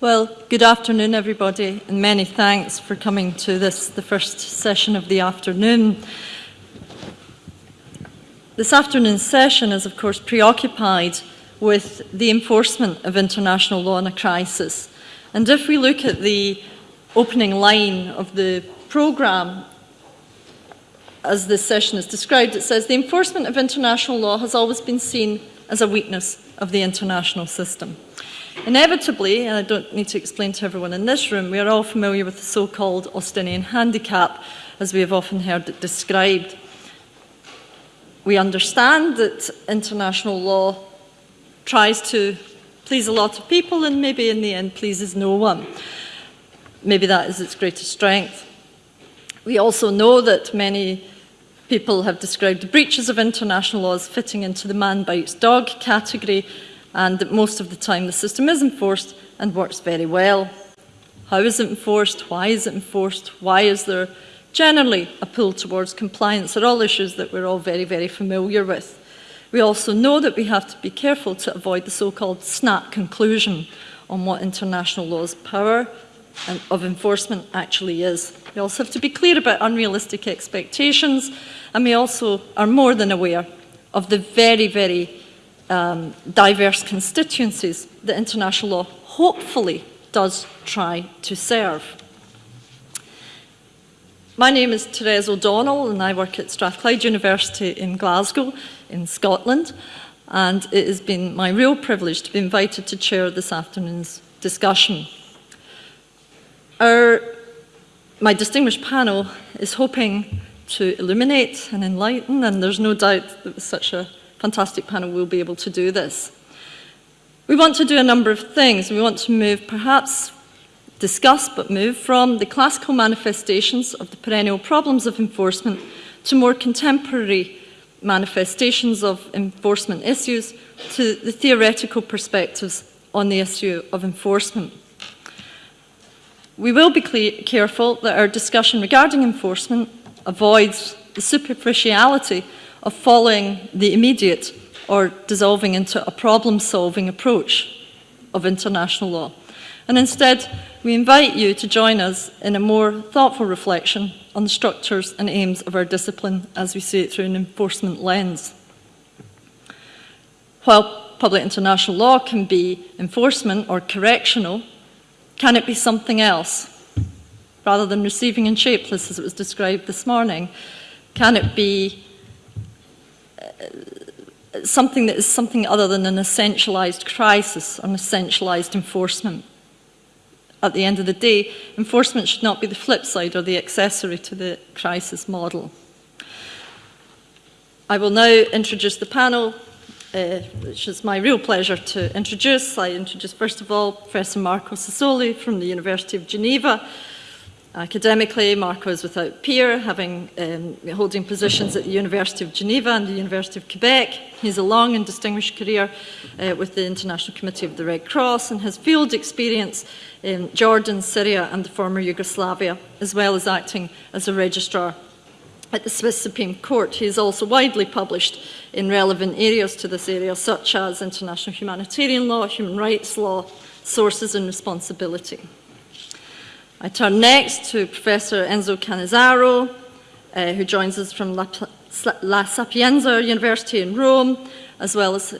Well, good afternoon, everybody, and many thanks for coming to this, the first session of the afternoon. This afternoon's session is, of course, preoccupied with the enforcement of international law in a crisis. And if we look at the opening line of the programme, as this session is described, it says the enforcement of international law has always been seen as a weakness of the international system. Inevitably, and I don't need to explain to everyone in this room, we are all familiar with the so-called Austinian handicap, as we have often heard it described. We understand that international law tries to please a lot of people and maybe in the end pleases no one. Maybe that is its greatest strength. We also know that many people have described the breaches of international law as fitting into the man bites dog category and that most of the time the system is enforced and works very well. How is it enforced? Why is it enforced? Why is there generally a pull towards compliance are all issues that we're all very, very familiar with. We also know that we have to be careful to avoid the so-called snap conclusion on what international law's power and of enforcement actually is. We also have to be clear about unrealistic expectations and we also are more than aware of the very, very um, diverse constituencies that international law hopefully does try to serve. My name is Therese O'Donnell and I work at Strathclyde University in Glasgow in Scotland and it has been my real privilege to be invited to chair this afternoon's discussion. Our, my distinguished panel is hoping to illuminate and enlighten and there's no doubt that with such a fantastic panel will be able to do this. We want to do a number of things. We want to move, perhaps discuss but move from the classical manifestations of the perennial problems of enforcement to more contemporary manifestations of enforcement issues to the theoretical perspectives on the issue of enforcement. We will be careful that our discussion regarding enforcement avoids the superficiality of following the immediate or dissolving into a problem-solving approach of international law. And instead, we invite you to join us in a more thoughtful reflection on the structures and aims of our discipline as we see it through an enforcement lens. While public international law can be enforcement or correctional, can it be something else? Rather than receiving and shapeless as it was described this morning, can it be something that is something other than an essentialized crisis, or an essentialized enforcement? at the end of the day, enforcement should not be the flip side or the accessory to the crisis model. I will now introduce the panel, uh, which is my real pleasure to introduce. I introduce, first of all, Professor Marco Sassoli from the University of Geneva, Academically, Marco is without peer, having um, holding positions at the University of Geneva and the University of Quebec. He has a long and distinguished career uh, with the International Committee of the Red Cross and has field experience in Jordan, Syria and the former Yugoslavia, as well as acting as a registrar at the Swiss Supreme Court. He is also widely published in relevant areas to this area, such as international humanitarian law, human rights law, sources and responsibility. I turn next to Professor Enzo Cannizzaro, uh, who joins us from La, La, Sapienza University in Rome, as well as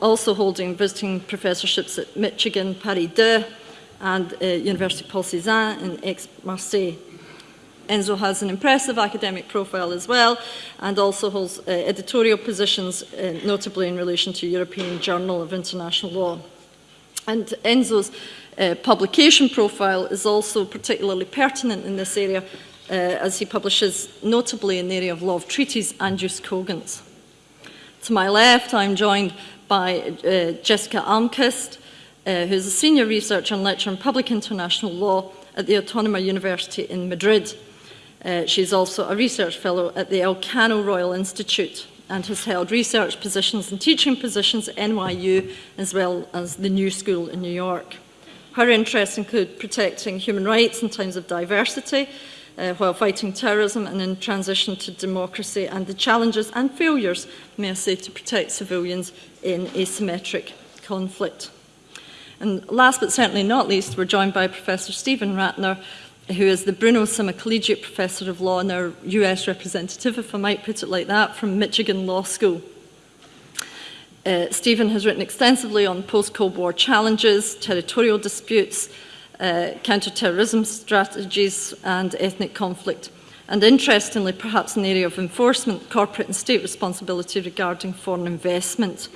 also holding visiting professorships at Michigan, Paris 2, and uh, University Paul Cézanne in Aix-Marseille. Enzo has an impressive academic profile as well, and also holds uh, editorial positions, uh, notably in relation to European Journal of International Law. And Enzo's uh, publication profile is also particularly pertinent in this area uh, as he publishes notably in the area of law of treaties and jus cogens. To my left, I'm joined by uh, Jessica Almqvist, uh, who is a senior researcher and lecturer in public international law at the Autónoma University in Madrid. Uh, she's also a research fellow at the Elcano Royal Institute and has held research positions and teaching positions at NYU as well as the New School in New York. Her interests include protecting human rights in times of diversity, uh, while fighting terrorism and in transition to democracy and the challenges and failures, may I say, to protect civilians in asymmetric conflict. And last but certainly not least, we're joined by Professor Stephen Ratner, who is the Bruno Summa Collegiate Professor of Law and our US representative, if I might put it like that, from Michigan Law School. Uh, Stephen has written extensively on post-Cold War challenges, territorial disputes, uh, counter-terrorism strategies and ethnic conflict. And interestingly, perhaps an area of enforcement, corporate and state responsibility regarding foreign investment.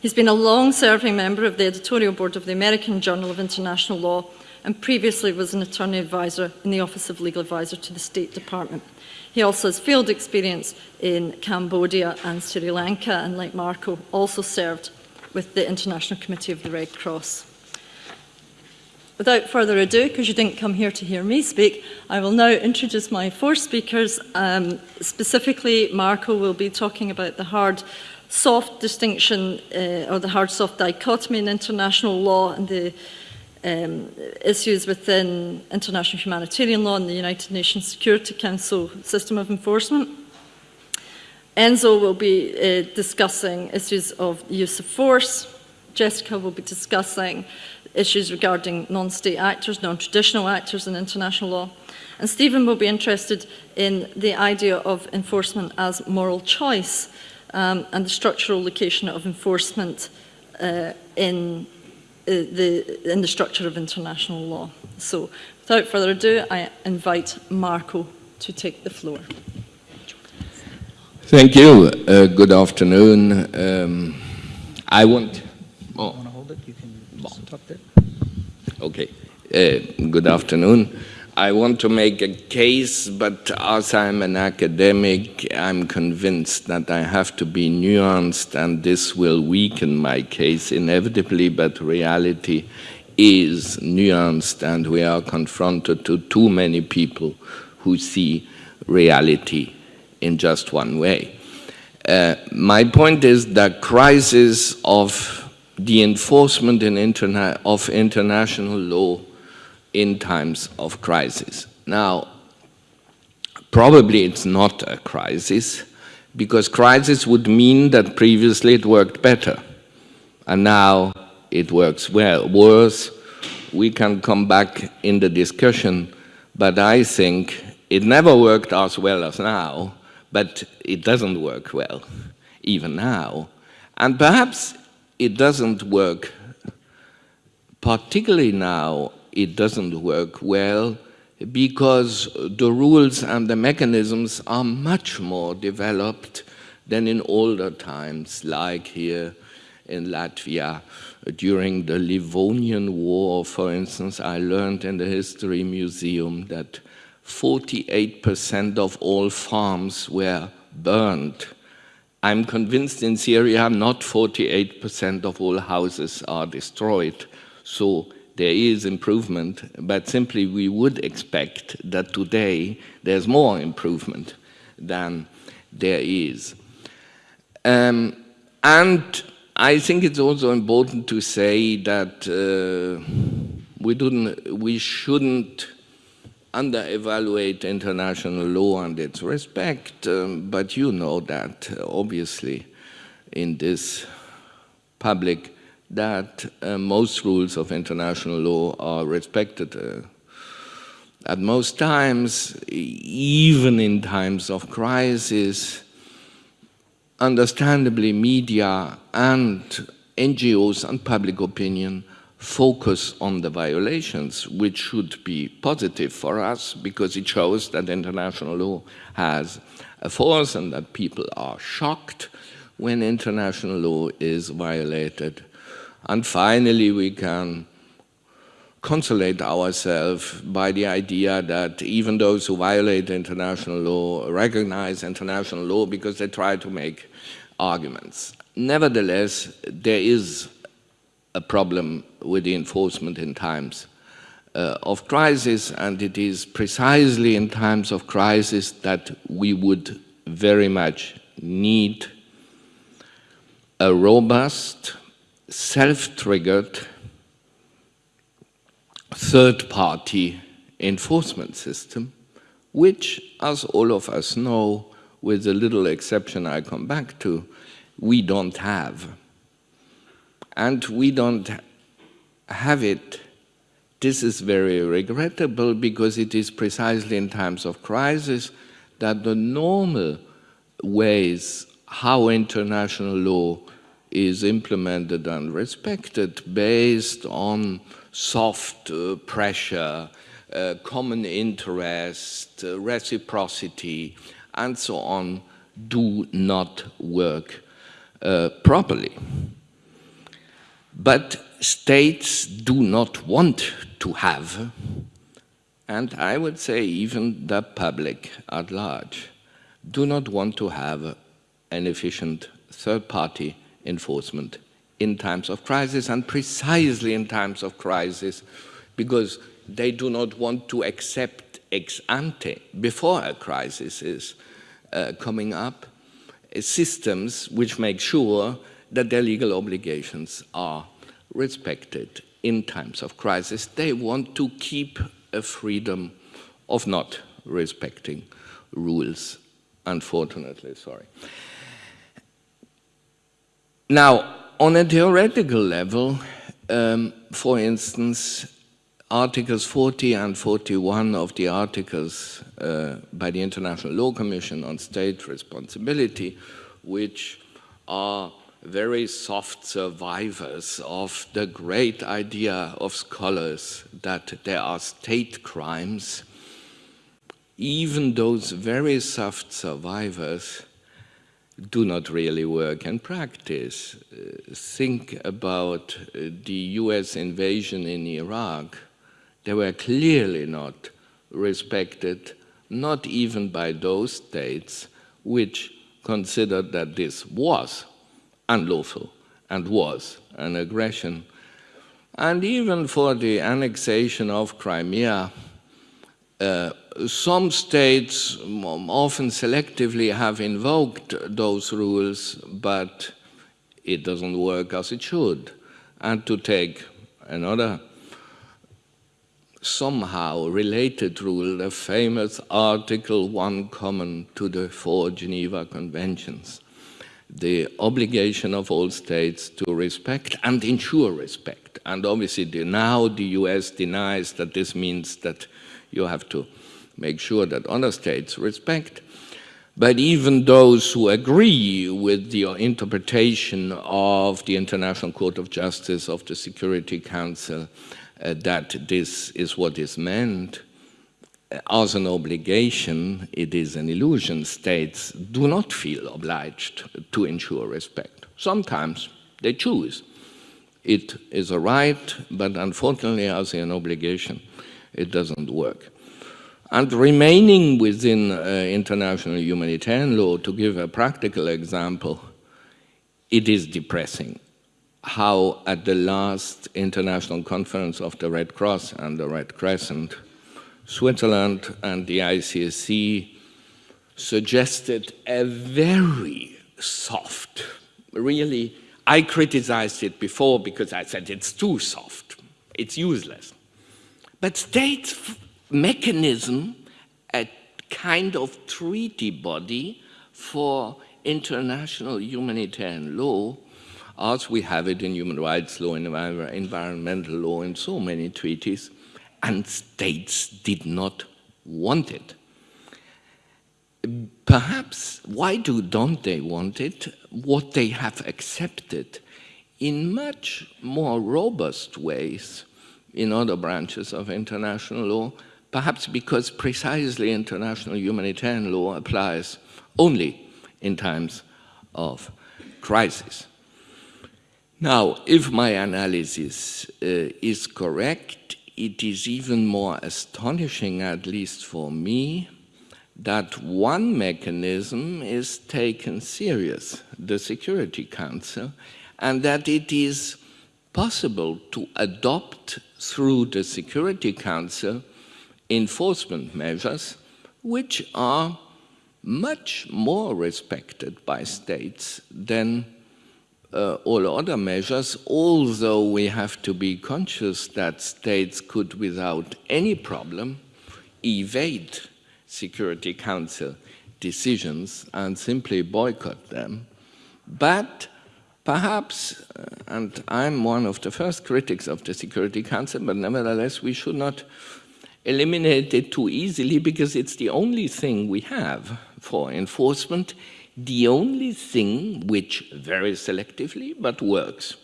He's been a long-serving member of the editorial board of the American Journal of International Law and previously was an attorney advisor in the Office of Legal Advisor to the State Department. He also has field experience in Cambodia and Sri Lanka, and like Marco, also served with the International Committee of the Red Cross. Without further ado, because you didn't come here to hear me speak, I will now introduce my four speakers. Um, specifically, Marco will be talking about the hard soft distinction uh, or the hard soft dichotomy in international law and the um, issues within international humanitarian law and the United Nations Security Council system of enforcement. Enzo will be uh, discussing issues of use of force. Jessica will be discussing issues regarding non-state actors, non-traditional actors in international law. And Stephen will be interested in the idea of enforcement as moral choice um, and the structural location of enforcement uh, in, the, in the structure of international law. So without further ado, I invite Marco to take the floor. Thank you. Uh, good afternoon. Um, I want... Oh. want to hold it? You can stop there. Okay. Uh, good afternoon. I want to make a case, but as I'm an academic, I'm convinced that I have to be nuanced and this will weaken my case inevitably, but reality is nuanced and we are confronted to too many people who see reality in just one way. Uh, my point is the crisis of the enforcement in interna of international law in times of crisis. Now, probably it's not a crisis, because crisis would mean that previously it worked better, and now it works well. Worse, we can come back in the discussion, but I think it never worked as well as now, but it doesn't work well, even now. And perhaps it doesn't work particularly now it doesn't work well because the rules and the mechanisms are much more developed than in older times, like here in Latvia. During the Livonian War, for instance, I learned in the History Museum that 48% of all farms were burned. I'm convinced in Syria not 48% of all houses are destroyed. So there is improvement, but simply we would expect that today there's more improvement than there is. Um, and I think it's also important to say that uh, we, we shouldn't under-evaluate international law and its respect, um, but you know that, uh, obviously, in this public that uh, most rules of international law are respected. Uh, at most times, even in times of crisis, understandably media and NGOs and public opinion focus on the violations, which should be positive for us because it shows that international law has a force and that people are shocked when international law is violated and finally, we can consolate ourselves by the idea that even those who violate international law recognize international law because they try to make arguments. Nevertheless, there is a problem with the enforcement in times uh, of crisis, and it is precisely in times of crisis that we would very much need a robust self-triggered third-party enforcement system, which, as all of us know, with a little exception I come back to, we don't have. And we don't have it. This is very regrettable because it is precisely in times of crisis that the normal ways how international law is implemented and respected based on soft uh, pressure, uh, common interest, uh, reciprocity, and so on, do not work uh, properly. But states do not want to have, and I would say even the public at large, do not want to have an efficient third-party enforcement in times of crisis and precisely in times of crisis because they do not want to accept ex ante before a crisis is uh, coming up uh, systems which make sure that their legal obligations are respected in times of crisis. They want to keep a freedom of not respecting rules, unfortunately, sorry. Now, on a theoretical level, um, for instance, Articles 40 and 41 of the articles uh, by the International Law Commission on State Responsibility, which are very soft survivors of the great idea of scholars that there are state crimes, even those very soft survivors do not really work in practice. Uh, think about uh, the US invasion in Iraq. They were clearly not respected, not even by those states which considered that this was unlawful and was an aggression. And even for the annexation of Crimea, uh, some states often selectively have invoked those rules, but it doesn't work as it should. And to take another somehow related rule, the famous Article 1 common to the four Geneva Conventions, the obligation of all states to respect and ensure respect. And obviously now the US denies that this means that you have to make sure that other states respect. But even those who agree with the interpretation of the International Court of Justice of the Security Council uh, that this is what is meant, uh, as an obligation, it is an illusion. States do not feel obliged to ensure respect. Sometimes they choose. It is a right, but unfortunately, as an obligation, it doesn't work. And remaining within uh, international humanitarian law, to give a practical example, it is depressing how at the last international conference of the Red Cross and the Red Crescent, Switzerland and the ICRC suggested a very soft, really, I criticized it before because I said it's too soft, it's useless. But states mechanism, a kind of treaty body for international humanitarian law, as we have it in human rights law, in environmental law, in so many treaties, and states did not want it. Perhaps, why do, don't they want it? What they have accepted in much more robust ways in other branches of international law perhaps because precisely international humanitarian law applies only in times of crisis. Now, if my analysis uh, is correct, it is even more astonishing, at least for me, that one mechanism is taken serious, the Security Council, and that it is possible to adopt through the Security Council enforcement measures which are much more respected by states than uh, all other measures, although we have to be conscious that states could, without any problem, evade Security Council decisions and simply boycott them. But perhaps, uh, and I'm one of the first critics of the Security Council, but nevertheless we should not eliminate it too easily because it's the only thing we have for enforcement, the only thing which very selectively but works.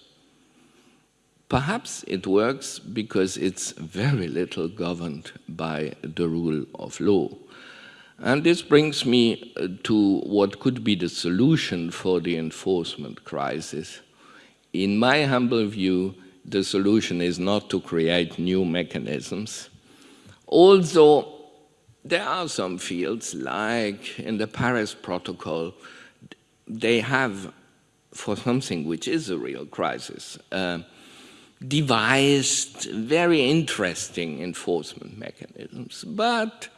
Perhaps it works because it's very little governed by the rule of law. And this brings me uh, to what could be the solution for the enforcement crisis. In my humble view, the solution is not to create new mechanisms. Although there are some fields, like in the Paris Protocol, they have, for something which is a real crisis, uh, devised very interesting enforcement mechanisms, but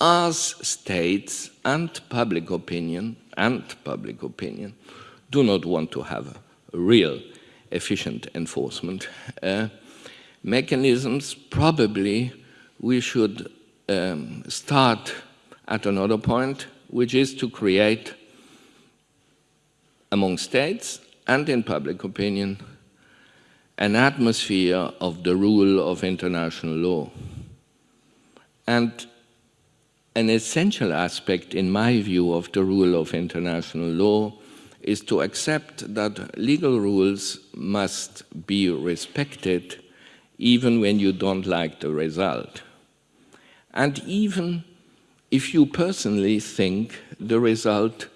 as states and public opinion and public opinion do not want to have real efficient enforcement uh, mechanisms, probably we should um, start at another point, which is to create among states and in public opinion an atmosphere of the rule of international law. And an essential aspect, in my view, of the rule of international law is to accept that legal rules must be respected even when you don't like the result. And even if you personally think the result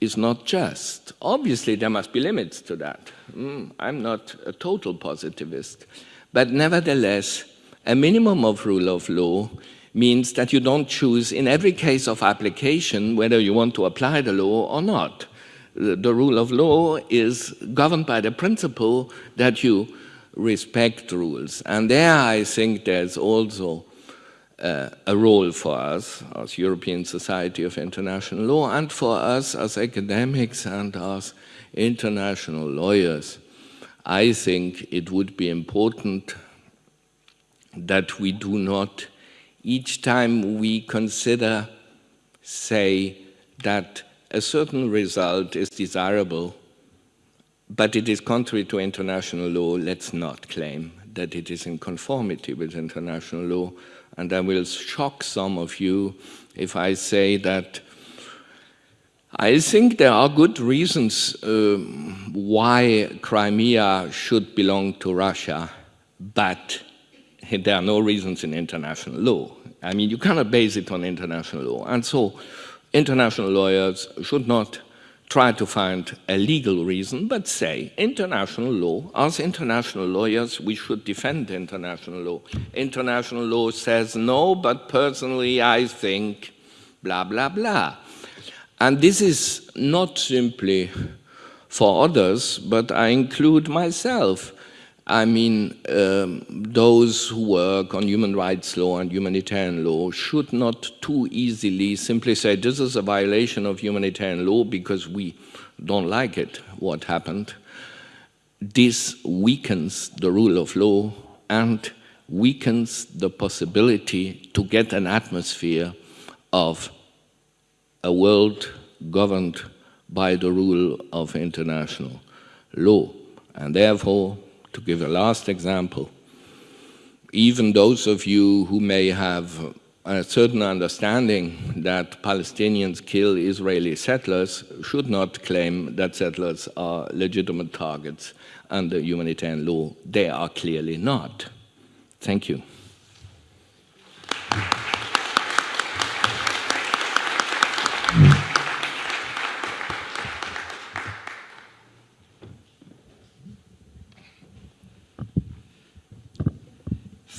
is not just. Obviously, there must be limits to that. Mm, I'm not a total positivist. But nevertheless, a minimum of rule of law means that you don't choose in every case of application whether you want to apply the law or not. The, rule of law is governed by the principle that you respect rules. And there I think there's also uh, a role for us as European Society of International Law and for us as academics and as international lawyers. I think it would be important that we do not, each time we consider, say, that a certain result is desirable, but it is contrary to international law, let's not claim that it is in conformity with international law, and I will shock some of you if I say that I think there are good reasons um, why Crimea should belong to Russia, but there are no reasons in international law. I mean, you cannot base it on international law. And so international lawyers should not try to find a legal reason, but say international law, as international lawyers, we should defend international law. International law says no, but personally I think blah, blah, blah. And this is not simply for others, but I include myself. I mean, um, those who work on human rights law and humanitarian law should not too easily simply say this is a violation of humanitarian law because we don't like it, what happened. This weakens the rule of law and weakens the possibility to get an atmosphere of a world governed by the rule of international law. And therefore, to give a last example, even those of you who may have a certain understanding that Palestinians kill Israeli settlers should not claim that settlers are legitimate targets under humanitarian law. They are clearly not. Thank you.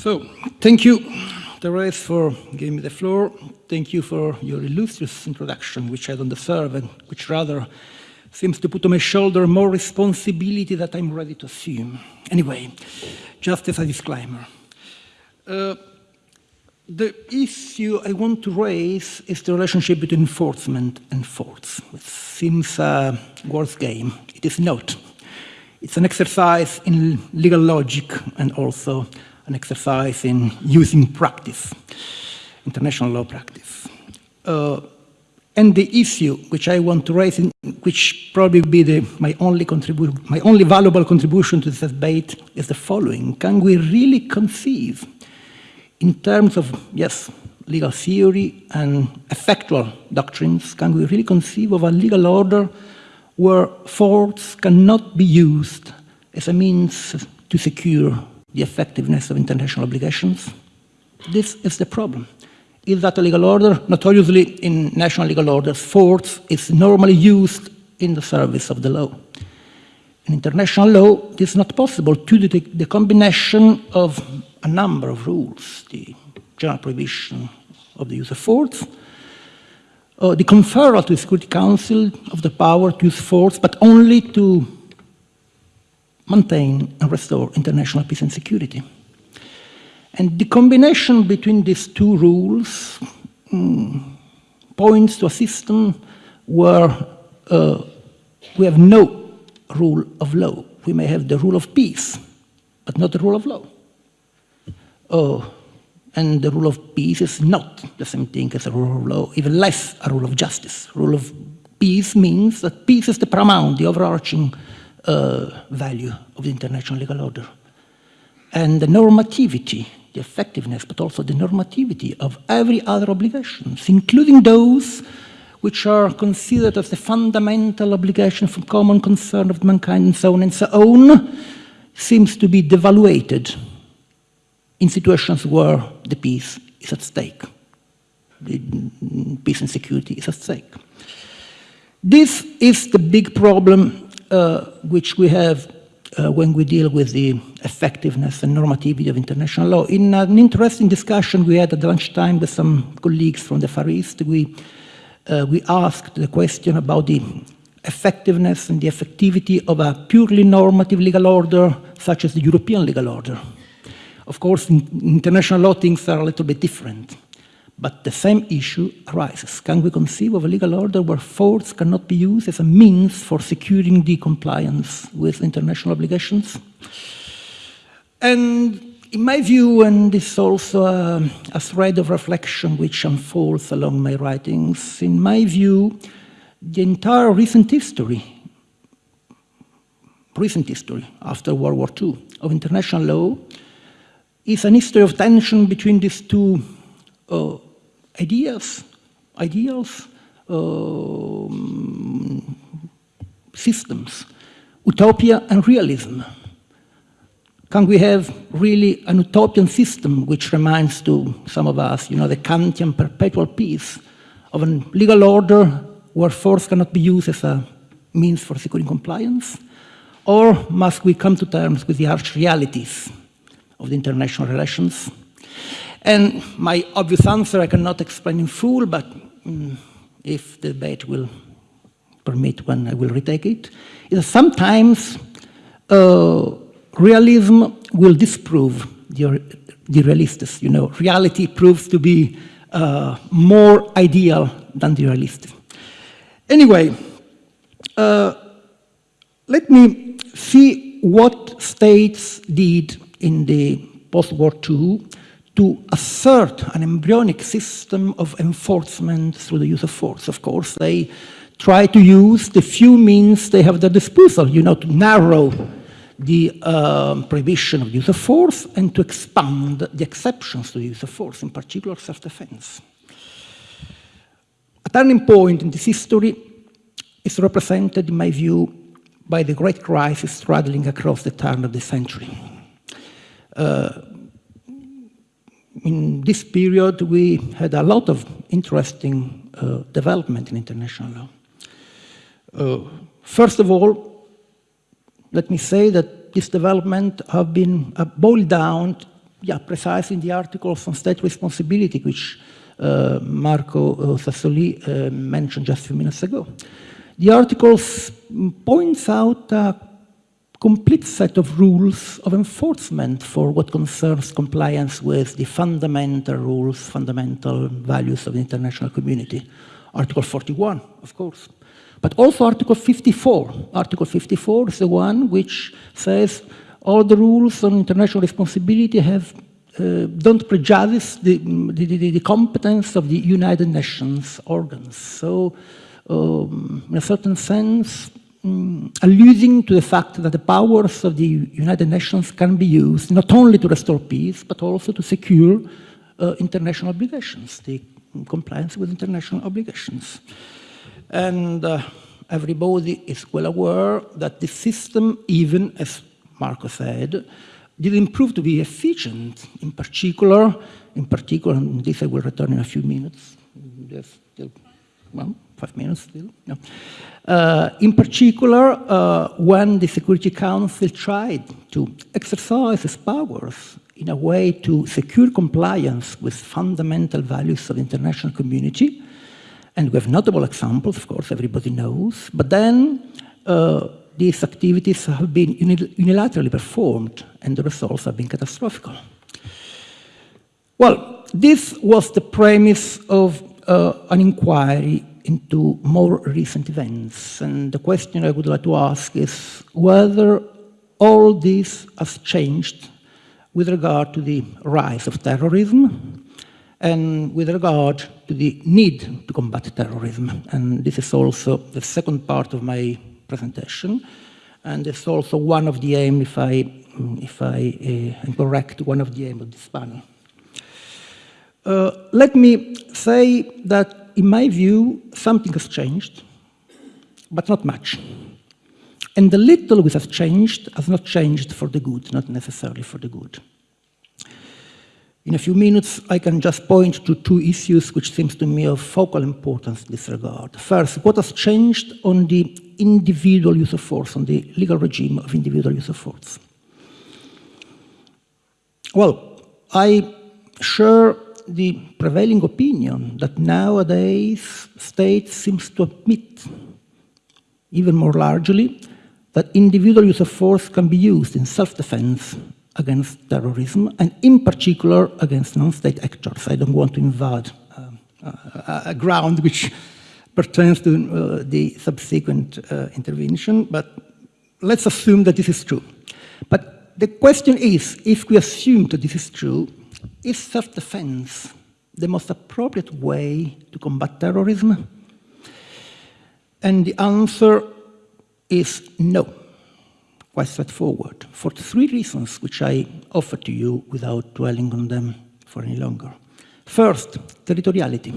So, thank you, Therese, for giving me the floor. Thank you for your illustrious introduction, which I don't deserve and which rather seems to put on my shoulder more responsibility that I'm ready to assume. Anyway, just as a disclaimer. Uh, the issue I want to raise is the relationship between enforcement and force, which seems a worse game. It is not. It's an exercise in legal logic and also an exercise in using practice, international law practice. Uh, And the issue which I want to raise, in, which probably be the, my, only my only valuable contribution to this debate, is the following. Can we really conceive, in terms of, yes, legal theory and effectual doctrines, can we really conceive of a legal order where force cannot be used as a means to secure the effectiveness of international obligations? This is the problem is that a legal order, notoriously in national legal orders, force is normally used in the service of the law. In international law, it is not possible to the, the combination of a number of rules, the general prohibition of the use of force, uh, the conferral to the Security Council of the power to use force, but only to maintain and restore international peace and security. And the combination between these two rules um, points to a system where uh, we have no rule of law. We may have the rule of peace, but not the rule of law. Oh, and the rule of peace is not the same thing as a rule of law, even less a rule of justice. Rule of peace means that peace is the paramount, the overarching uh, value of the international legal order. And the normativity the effectiveness, but also the normativity of every other obligations, including those which are considered as the fundamental obligation for common concern of mankind and so on and so on, seems to be devaluated in situations where the peace is at stake. The peace and security is at stake. This is the big problem which we have uh, when we deal with the effectiveness and normativity of international law. In an interesting discussion we had at lunchtime with some colleagues from the Far East, we, uh, we asked the question about the effectiveness and the effectivity of a purely normative legal order such as the European legal order. Of course, in international law things are a little bit different. But the same issue arises. Can we conceive of a legal order where force cannot be used as a means for securing the compliance with international obligations? And in my view, and this is also a, a thread of reflection which unfolds along my writings, in my view, the entire recent history, recent history after World War II of international law is an history of tension between these two uh, ideas, ideals, um, systems, utopia and realism. Can we have really an utopian system which reminds to some of us, you know, the Kantian perpetual peace of a legal order where force cannot be used as a means for securing compliance? Or must we come to terms with the harsh realities of the international relations and my obvious answer I cannot explain in full, but mm, if the debate will permit when I will retake it, is that sometimes uh, realism will disprove the, the realists. You know, reality proves to be uh, more ideal than the realist. Anyway, uh, let me see what states did in the post-war II to assert an embryonic system of enforcement through the use of force. Of course, they try to use the few means they have at their disposal, you know, to narrow the um, prohibition of use of force and to expand the exceptions to the use of force, in particular self-defense. A turning point in this history is represented, in my view, by the great crisis straddling across the turn of the century. Uh, in this period, we had a lot of interesting uh, development in international law. Uh, first of all, let me say that this development have been uh, boiled down, yeah, precisely in the articles on state responsibility, which uh, Marco Sassoli mentioned just a few minutes ago. The articles points out complete set of rules of enforcement for what concerns compliance with the fundamental rules, fundamental values of the international community. Article 41, of course. But also Article 54. Article 54 is the one which says all the rules on international responsibility have uh, don't prejudice the, the, the, the, competence of the United Nations organs. So, um, in a certain sense, um, alluding to the fact that the powers of the United Nations can be used not only to restore peace, but also to secure uh, international obligations, the compliance with international obligations. And uh, everybody is well aware that the system, even as Marco said, didn't prove to be efficient. In particular, in particular, and this I will return in a few minutes. Well, five minutes still. Uh, in particular, uh, when the Security Council tried to exercise its powers in a way to secure compliance with fundamental values of the international community, and we have notable examples, of course, everybody knows, but then uh, these activities have been unilaterally performed and the results have been catastrophic. Well, this was the premise of uh, an inquiry into more recent events. And the question I would like to ask is whether all this has changed with regard to the rise of terrorism and with regard to the need to combat terrorism. And this is also the second part of my presentation. And it's also one of the aims, if I, if I uh, am correct, one of the aims of this panel. Uh, let me say that, in my view, something has changed, but not much. And the little which has changed has not changed for the good, not necessarily for the good. In a few minutes, I can just point to two issues which seems to me of focal importance in this regard. First, what has changed on the individual use of force, on the legal regime of individual use of force? Well, I share the prevailing opinion that nowadays states seems to admit, even more largely, that individual use of force can be used in self-defense against terrorism, and in particular against non-state actors. I don't want to invade um, a, ground which pertains to uh, the subsequent uh, intervention, but let's assume that this is true. But the question is, if we assume that this is true, is self-defense the most appropriate way to combat terrorism? And the answer is no quite straightforward for three reasons which I offer to you without dwelling on them for any longer. First, territoriality.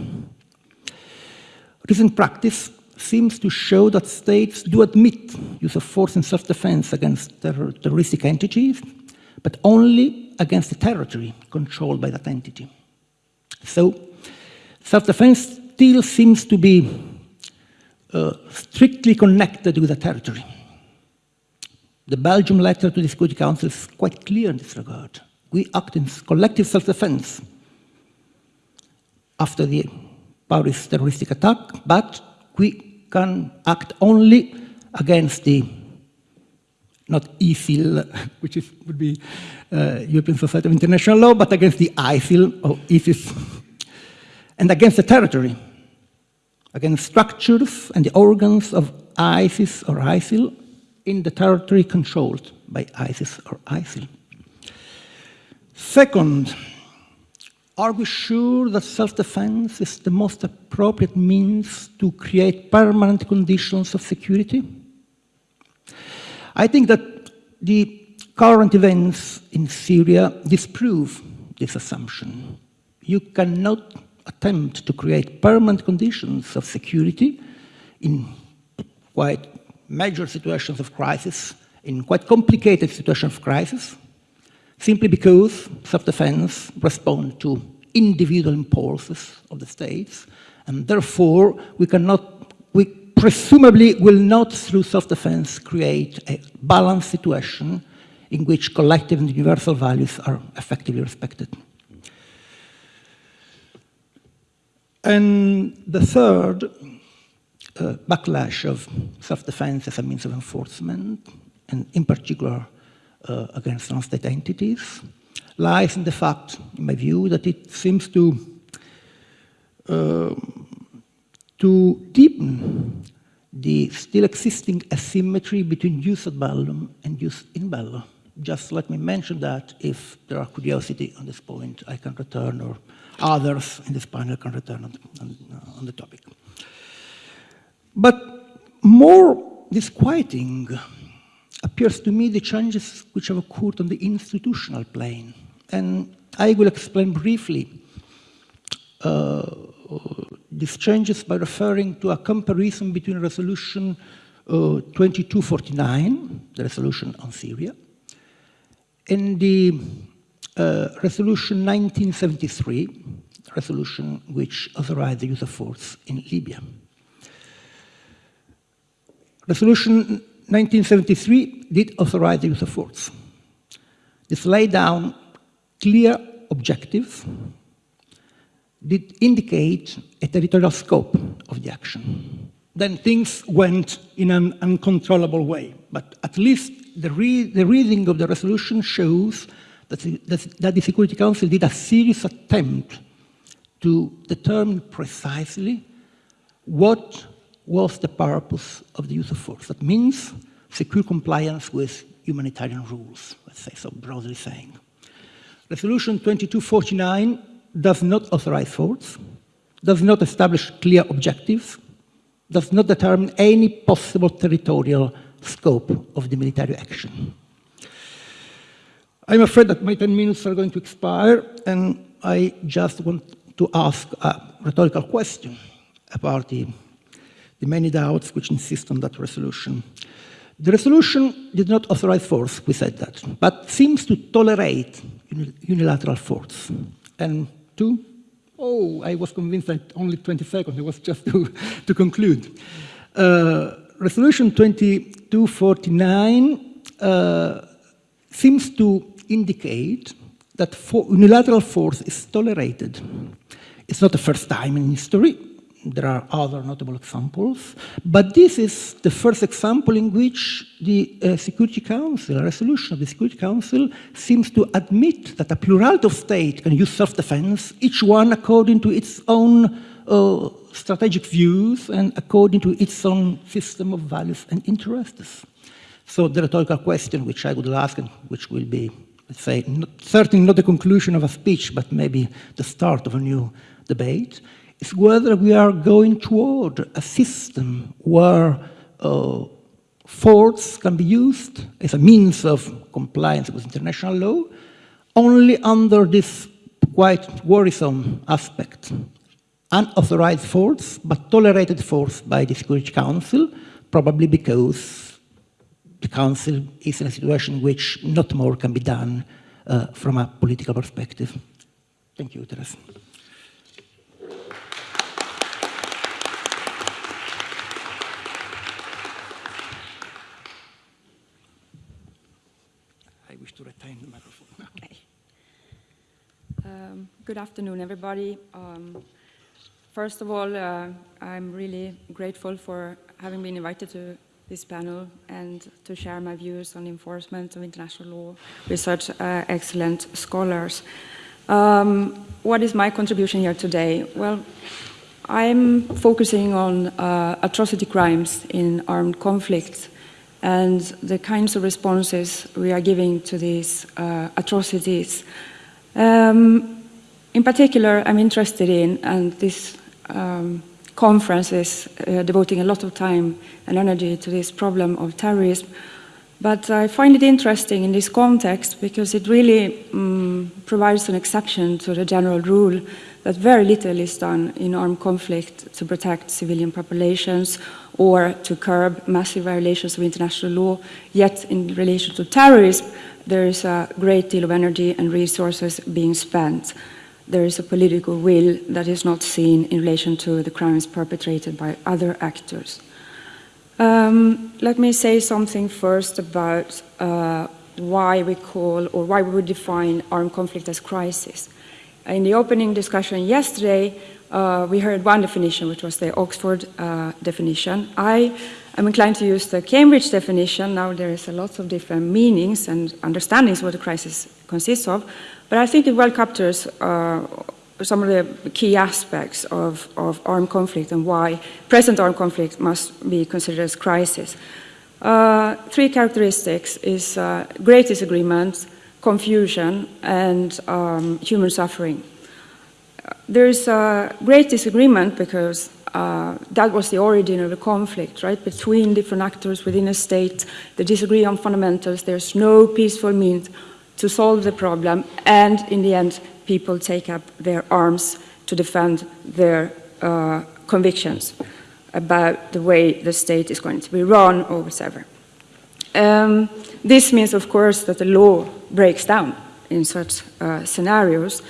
Recent practice seems to show that states do admit use of force in self-defense against ter terroristic entities, but only against the territory controlled by that entity. So, self-defense still seems to be uh, strictly connected with the territory. The Belgium letter to the Security Council is quite clear in this regard. We act in collective self-defense after the Paris terroristic attack, but we can act only against the not ISIL, which is, would be uh, European Society of International Law, but against the ISIL or ISIS, and against the territory, against structures and the organs of ISIS or ISIL, in the territory controlled by ISIS or ISIL. Second, are we sure that self-defense is the most appropriate means to create permanent conditions of security? I think that the current events in Syria disprove this assumption. You cannot attempt to create permanent conditions of security in quite major situations of crisis, in quite complicated situations of crisis, simply because self-defense respond to individual impulses of the states, and therefore we cannot, presumably will not through self-defense create a balanced situation in which collective and universal values are effectively respected. And the third uh, backlash of self-defense as a means of enforcement, and in particular uh, against non-state entities, lies in the fact, in my view, that it seems to uh, to deepen the still existing asymmetry between jus ad bellum and jus in bello. just let me mention that if there are curiosity on this point, I can return, or others in this panel can return on, on, uh, on the topic. But more disquieting appears to me the changes which have occurred on the institutional plane. And I will explain briefly uh, these changes by referring to a comparison between resolution uh, 2249, the resolution on Syria, and the uh, resolution 1973, resolution which authorized the use of force in Libya. Resolution 1973 did authorize the use of force. This laid down clear objectives, did indicate a territorial scope of the action. Then things went in an uncontrollable way, but at least the, re the reading of the resolution shows that the, that the Security Council did a serious attempt to determine precisely what was the purpose of the use of force. That means secure compliance with humanitarian rules, let's say so broadly saying. Resolution 2249 does not authorize force, does not establish clear objectives, does not determine any possible territorial scope of the military action. I'm afraid that my 10 minutes are going to expire, and I just want to ask a rhetorical question about the, the many doubts which insist on that resolution. The resolution did not authorize force, we said that, but seems to tolerate unilateral force. And two, oh, I was convinced that only 20 seconds, it was just to, to conclude. Uh, resolution 2249 uh, seems to indicate that for unilateral force is tolerated. It's not the first time in history. There are other notable examples, but this is the first example in which the uh, Security Council, a resolution of the Security Council, seems to admit that a plurality of states can use self-defense, each one according to its own uh, strategic views and according to its own system of values and interests. So the rhetorical question which I would ask, and which will be, let's say, not, certainly not the conclusion of a speech, but maybe the start of a new debate, is whether we are going toward a system where uh, force can be used as a means of compliance with international law only under this quite worrisome aspect. Unauthorized force, but tolerated force by the Security Council, probably because the Council is in a situation in which not more can be done uh, from a political perspective. Thank you, Teresa. to retain the microphone. Okay. Um, good afternoon, everybody. Um, first of all, uh, I'm really grateful for having been invited to this panel and to share my views on enforcement of international law with such uh, excellent scholars. Um, what is my contribution here today? Well, I'm focusing on uh, atrocity crimes in armed conflicts and the kinds of responses we are giving to these uh, atrocities. Um, in particular, I'm interested in, and this um, conference is uh, devoting a lot of time and energy to this problem of terrorism, but I find it interesting in this context because it really um, provides an exception to the general rule that very little is done in armed conflict to protect civilian populations or to curb massive violations of international law. Yet, in relation to terrorism, there is a great deal of energy and resources being spent. There is a political will that is not seen in relation to the crimes perpetrated by other actors. Um, let me say something first about uh, why we call or why we would define armed conflict as crisis. In the opening discussion yesterday, uh, we heard one definition, which was the Oxford uh, definition. I am inclined to use the Cambridge definition. Now there is a lot of different meanings and understandings what a crisis consists of, but I think it well captures uh, some of the key aspects of, of armed conflict and why present armed conflict must be considered as crisis. Uh, three characteristics is uh, great disagreement, confusion, and um, human suffering. There's a great disagreement because uh, that was the origin of the conflict, right? Between different actors within a state, they disagree on fundamentals, there's no peaceful means to solve the problem, and in the end, people take up their arms to defend their uh, convictions about the way the state is going to be run or whatever. Um, this means, of course, that the law breaks down in such uh, scenarios.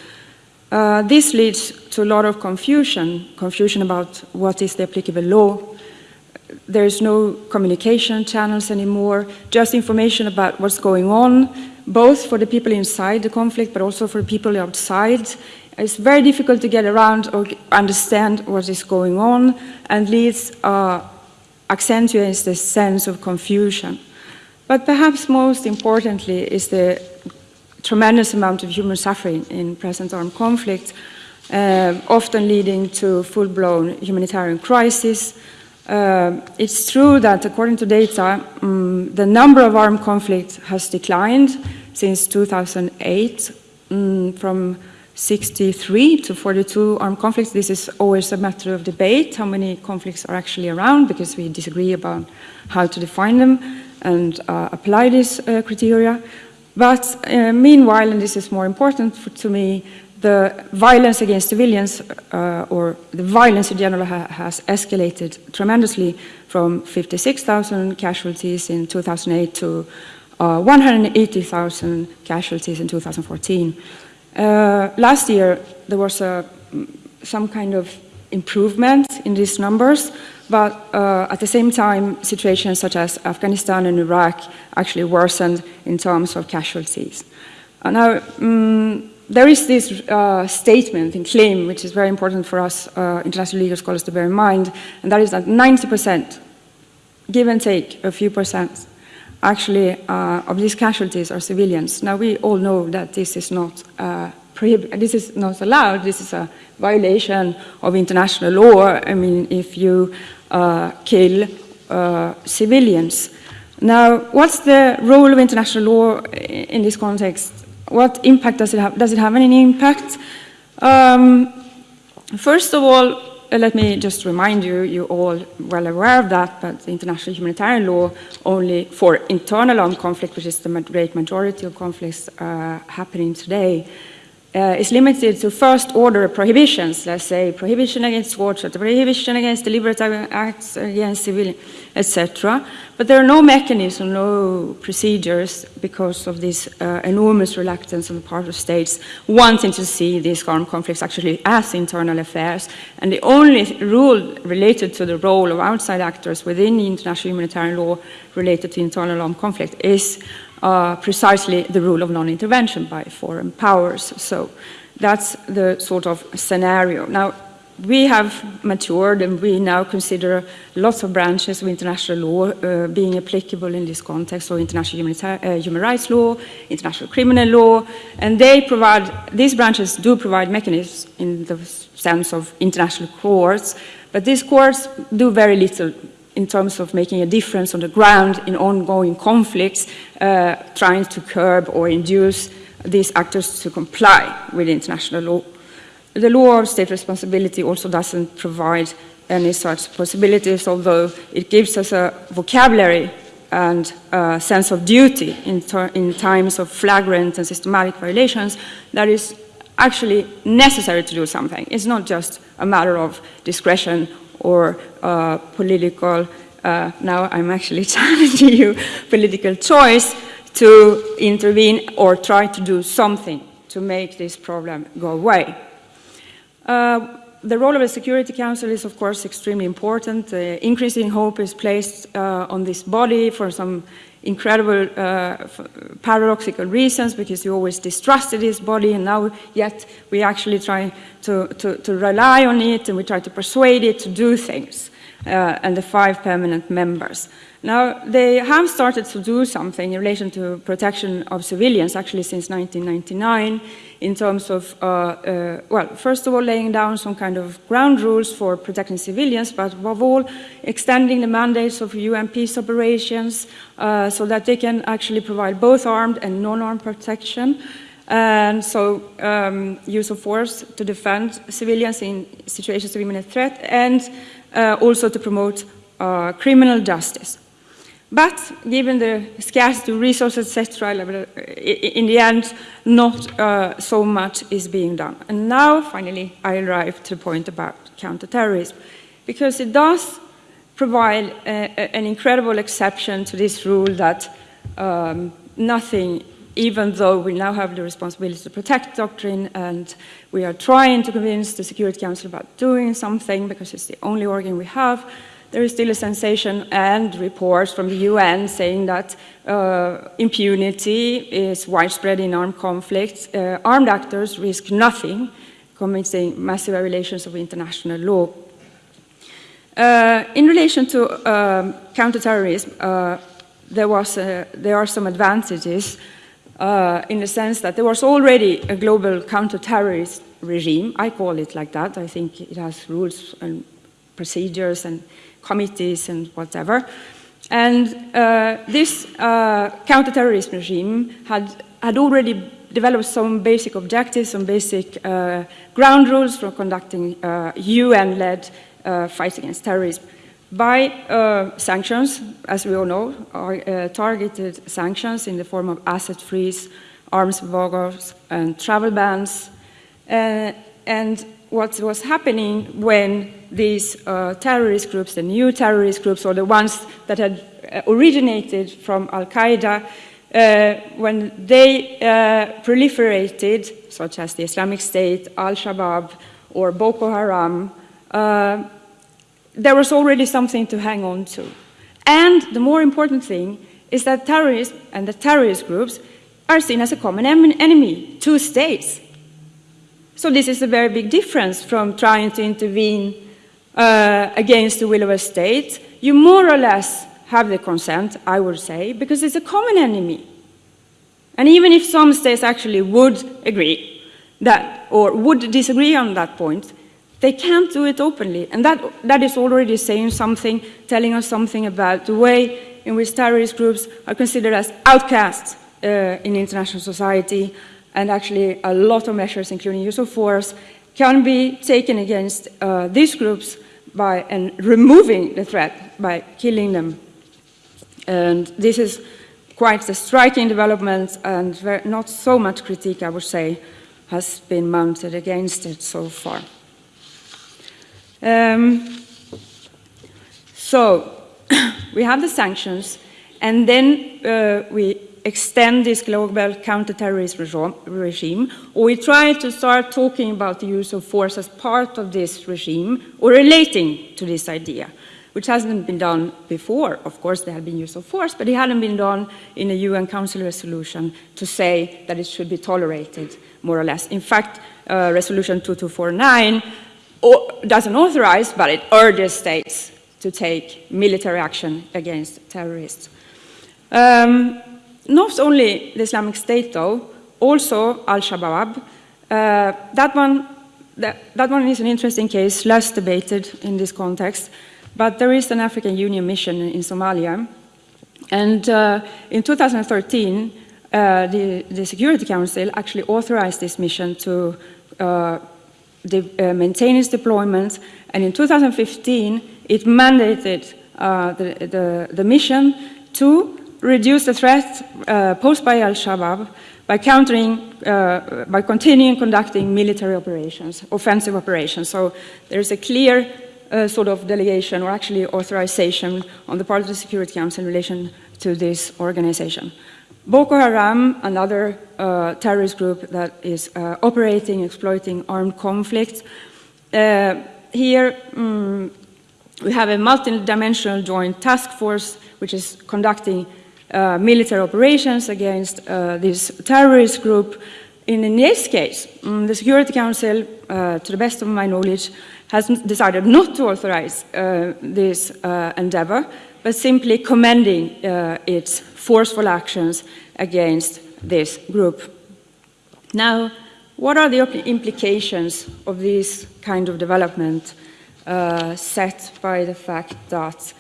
Uh, this leads to a lot of confusion, confusion about what is the applicable law. There's no communication channels anymore, just information about what's going on, both for the people inside the conflict, but also for people outside. It's very difficult to get around or understand what is going on and leads, uh, accentuates the sense of confusion. But perhaps most importantly is the tremendous amount of human suffering in present armed conflict, uh, often leading to full-blown humanitarian crisis. Uh, it's true that according to data, um, the number of armed conflicts has declined since 2008 um, from 63 to 42 armed conflicts. This is always a matter of debate, how many conflicts are actually around, because we disagree about how to define them and uh, apply these uh, criteria. But uh, meanwhile, and this is more important for, to me, the violence against civilians, uh, or the violence in general, ha has escalated tremendously from 56,000 casualties in 2008 to uh, 180,000 casualties in 2014. Uh, last year, there was a, some kind of improvement in these numbers, but uh, at the same time, situations such as Afghanistan and Iraq actually worsened in terms of casualties. Uh, now, um, there is this uh, statement and claim, which is very important for us uh, international legal scholars to bear in mind, and that is that 90%, give and take a few percent, actually uh, of these casualties are civilians. Now, we all know that this is not uh, this is not allowed. This is a violation of international law. I mean, if you uh, kill uh, civilians. Now, what's the role of international law in this context? What impact does it have? Does it have any impact? Um, first of all, uh, let me just remind you, you're all well aware of that, but the international humanitarian law only for internal armed conflict, which is the great majority of conflicts uh, happening today, uh, is limited to first order prohibitions, let's say prohibition against torture, prohibition against deliberate acts against civilians, etc. But there are no mechanisms, no procedures because of this uh, enormous reluctance on the part of states wanting to see these armed conflicts actually as internal affairs. And the only rule related to the role of outside actors within international humanitarian law related to internal armed conflict is uh, precisely the rule of non-intervention by foreign powers. So that's the sort of scenario. Now, we have matured and we now consider lots of branches of international law uh, being applicable in this context, so international uh, human rights law, international criminal law, and they provide, these branches do provide mechanisms in the sense of international courts, but these courts do very little in terms of making a difference on the ground in ongoing conflicts, uh, trying to curb or induce these actors to comply with international law. The law of state responsibility also doesn't provide any such possibilities, although it gives us a vocabulary and a sense of duty in, in times of flagrant and systematic violations that is actually necessary to do something. It's not just a matter of discretion or uh, political, uh, now I'm actually challenging you, political choice to intervene or try to do something to make this problem go away. Uh, the role of the Security Council is, of course, extremely important. Uh, increasing hope is placed uh, on this body for some incredible uh, paradoxical reasons because you always distrusted his body and now yet we actually try to, to, to, rely on it and we try to persuade it to do things. uh, and the five permanent members. Now, they have started to do something in relation to protection of civilians, actually since 1999, in terms of, uh, uh, well, first of all, laying down some kind of ground rules for protecting civilians, but above all, extending the mandates of UN peace operations uh, so that they can actually provide both armed and non-armed protection. And so, um, use of force to defend civilians in situations of imminent threat, and uh, also to promote uh, criminal justice. But given the scarcity of resources, etc., in the end, not uh, so much is being done. And now, finally, I arrive to the point about counterterrorism, because it does provide a, a, an incredible exception to this rule that um, nothing, even though we now have the responsibility to protect doctrine and we are trying to convince the Security Council about doing something because it's the only organ we have, there is still a sensation and reports from the UN saying that uh, impunity is widespread in armed conflicts. Uh, armed actors risk nothing, committing massive violations of international law. Uh, in relation to um, counterterrorism, uh, there, was a, there are some advantages uh, in the sense that there was already a global counterterrorist regime. I call it like that. I think it has rules and procedures and committees and whatever. And uh, this uh, counterterrorism regime had, had already developed some basic objectives, some basic uh, ground rules for conducting UN-led uh, uh, fights against terrorism. By uh, sanctions, as we all know, are targeted sanctions in the form of asset freeze, arms embargoes, and travel bans. and what was happening when these uh, terrorist groups, the new terrorist groups, or the ones that had uh, originated from Al Qaeda, uh, when they uh, proliferated, such as the Islamic State, Al Shabaab, or Boko Haram, uh, there was already something to hang on to. And the more important thing is that terrorists and the terrorist groups are seen as a common enemy, two states. So this is a very big difference from trying to intervene uh, against the will of a state. You more or less have the consent, I would say, because it's a common enemy. And even if some states actually would agree that, or would disagree on that point, they can't do it openly. And that, that is already saying something, telling us something about the way in which terrorist groups are considered as outcasts uh, in international society and actually a lot of measures, including use of force, can be taken against uh, these groups by and removing the threat by killing them. And this is quite a striking development and not so much critique, I would say, has been mounted against it so far. Um, so we have the sanctions, and then uh, we extend this global counterterrorism regime, or we try to start talking about the use of force as part of this regime or relating to this idea, which hasn't been done before. Of course, there had been use of force, but it hadn't been done in a UN Council resolution to say that it should be tolerated, more or less. In fact, uh, Resolution 2249 doesn't authorize, but it urges states to take military action against terrorists. Um, not only the Islamic State, though, also Al-Shabaab. Uh, that, one, that, that one is an interesting case, less debated in this context, but there is an African Union mission in Somalia. And uh, in 2013, uh, the, the, Security Council actually authorized this mission to uh, uh, maintain its deployment, and in 2015, it mandated uh, the, the, the mission to reduce the threat uh, posed by al-Shabaab by countering, uh, by continuing conducting military operations, offensive operations. So there's a clear uh, sort of delegation or actually authorization on the part of the Security Council in relation to this organization. Boko Haram, another uh, terrorist group that is uh, operating, exploiting armed conflicts. Uh, here, um, we have a multi-dimensional joint task force which is conducting uh, military operations against uh, this terrorist group In, in this case, mm, the Security Council, uh, to the best of my knowledge, has decided not to authorize uh, this uh, endeavor, but simply commending its forceful actions against this group. Now, what are the implications of this kind of development set by the fact that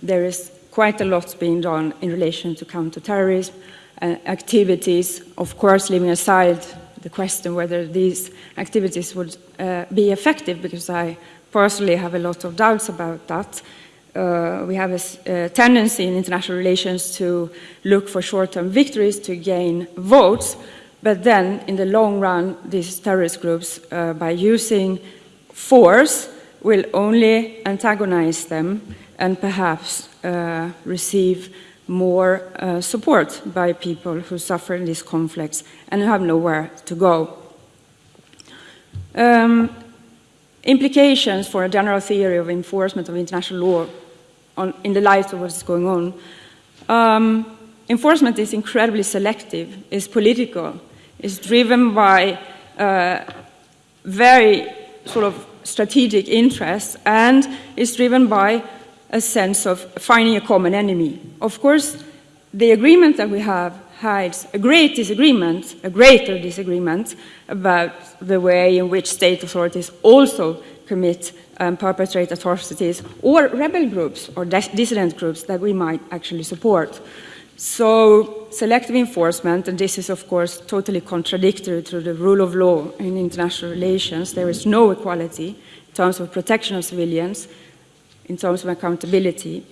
there is quite a lot being done in relation to counterterrorism uh, activities, of course, leaving aside the question whether these activities would uh, be effective, because I personally have a lot of doubts about that. Uh, we have a, a, tendency in international relations to look for short-term victories to gain votes, but then in the long run, these terrorist groups, uh, by using force, will only antagonize them and perhaps uh, receive more uh, support by people who suffer in these conflicts and have nowhere to go. Um, implications for a general theory of enforcement of international law on, in the light of what is going on. Um, enforcement is incredibly selective, is political, is driven by uh, very sort of strategic interests, and is driven by a sense of finding a common enemy. Of course, the agreement that we have hides a great disagreement, a greater disagreement about the way in which state authorities also commit and um, perpetrate atrocities, or rebel groups or dissident groups that we might actually support. So, selective enforcement, and this is of course totally contradictory to the rule of law in international relations, there is no equality in terms of protection of civilians, in terms of accountability.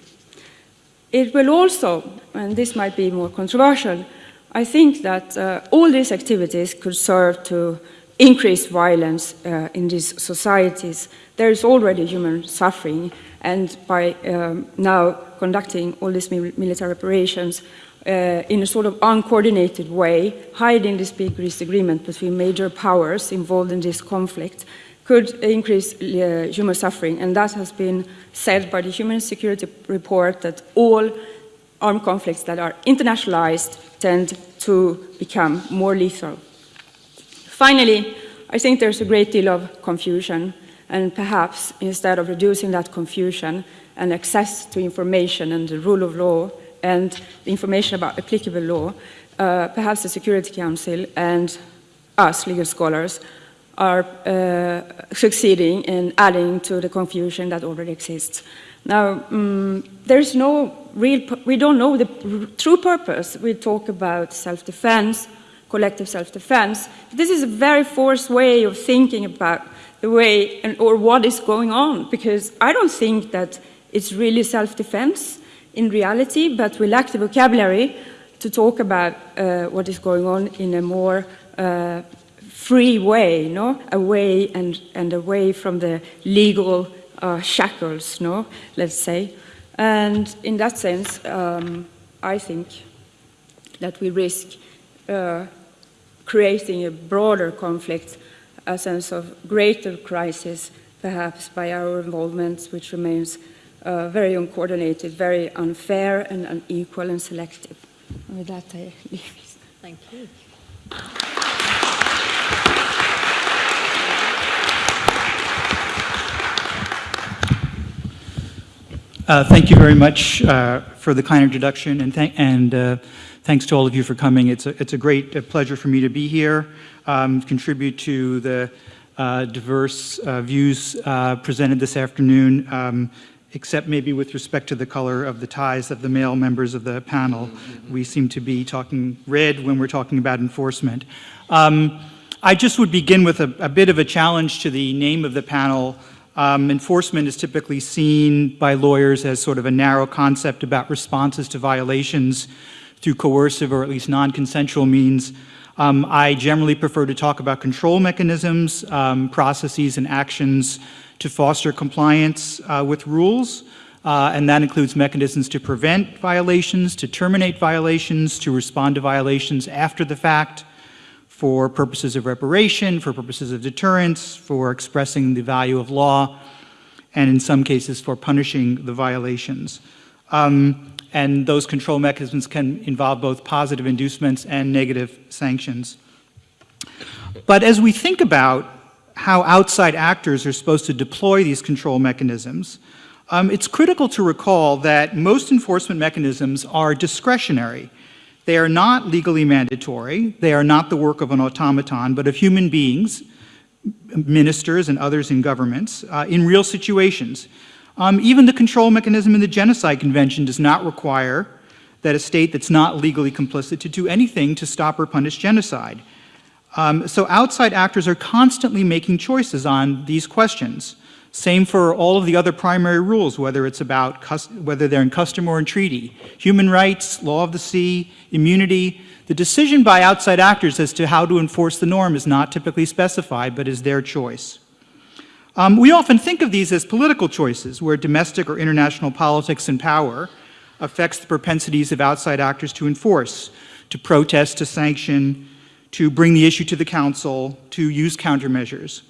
It will also, and this might be more controversial, I think that uh, all these activities could serve to increase violence uh, in these societies. There is already human suffering, and by um, now conducting all these military operations uh, in a sort of uncoordinated way, hiding this big disagreement between major powers involved in this conflict, could increase uh, human suffering. And that has been said by the Human Security Report that all armed conflicts that are internationalized tend to become more lethal. Finally, I think there's a great deal of confusion, and perhaps instead of reducing that confusion and access to information and the rule of law and information about applicable law, uh, perhaps the Security Council and us, legal scholars, are uh, succeeding in adding to the confusion that already exists. Now, um, there's no real, we don't know the true purpose. We talk about self-defense, collective self-defense. This is a very forced way of thinking about the way and, or what is going on, because I don't think that it's really self-defense in reality, but we lack the vocabulary to talk about uh, what is going on in a more uh, free way, no? away and, and away from the legal uh, shackles, no? let's say. And in that sense, um, I think that we risk uh, creating a broader conflict, a sense of greater crisis, perhaps by our involvement, which remains uh, very uncoordinated, very unfair and unequal and selective. With that, I leave. Thank you. Uh, thank you very much uh, for the kind introduction, and, th and uh, thanks to all of you for coming. It's a, it's a great uh, pleasure for me to be here, um, contribute to the uh, diverse uh, views presented this afternoon, um, except maybe with respect to the color of the ties of the male members of the panel. We seem to be talking red when we're talking about enforcement. Um, I just would begin with a, a bit of a challenge to the name of the panel, um, enforcement is typically seen by lawyers as sort of a narrow concept about responses to violations through coercive or at least non-consensual means. Um, I generally prefer to talk about control mechanisms, um, processes, and actions to foster compliance uh, with rules. Uh, and that includes mechanisms to prevent violations, to terminate violations, to respond to violations after the fact, for purposes of reparation, for purposes of deterrence, for expressing the value of law, and in some cases for punishing the violations. Um, and those control mechanisms can involve both positive inducements and negative sanctions. But as we think about how outside actors are supposed to deploy these control mechanisms, um, it's critical to recall that most enforcement mechanisms are discretionary. They are not legally mandatory. They are not the work of an automaton, but of human beings, ministers and others in governments, uh, in real situations. Um, even the control mechanism in the Genocide Convention does not require that a state that's not legally complicit to do anything to stop or punish genocide. Um, so outside actors are constantly making choices on these questions. Same for all of the other primary rules, whether it's about, whether they're in custom or in treaty. Human rights, law of the sea, immunity. The decision by outside actors as to how to enforce the norm is not typically specified, but is their choice. Um, we often think of these as political choices, where domestic or international politics and power affects the propensities of outside actors to enforce, to protest, to sanction, to bring the issue to the council, to use countermeasures.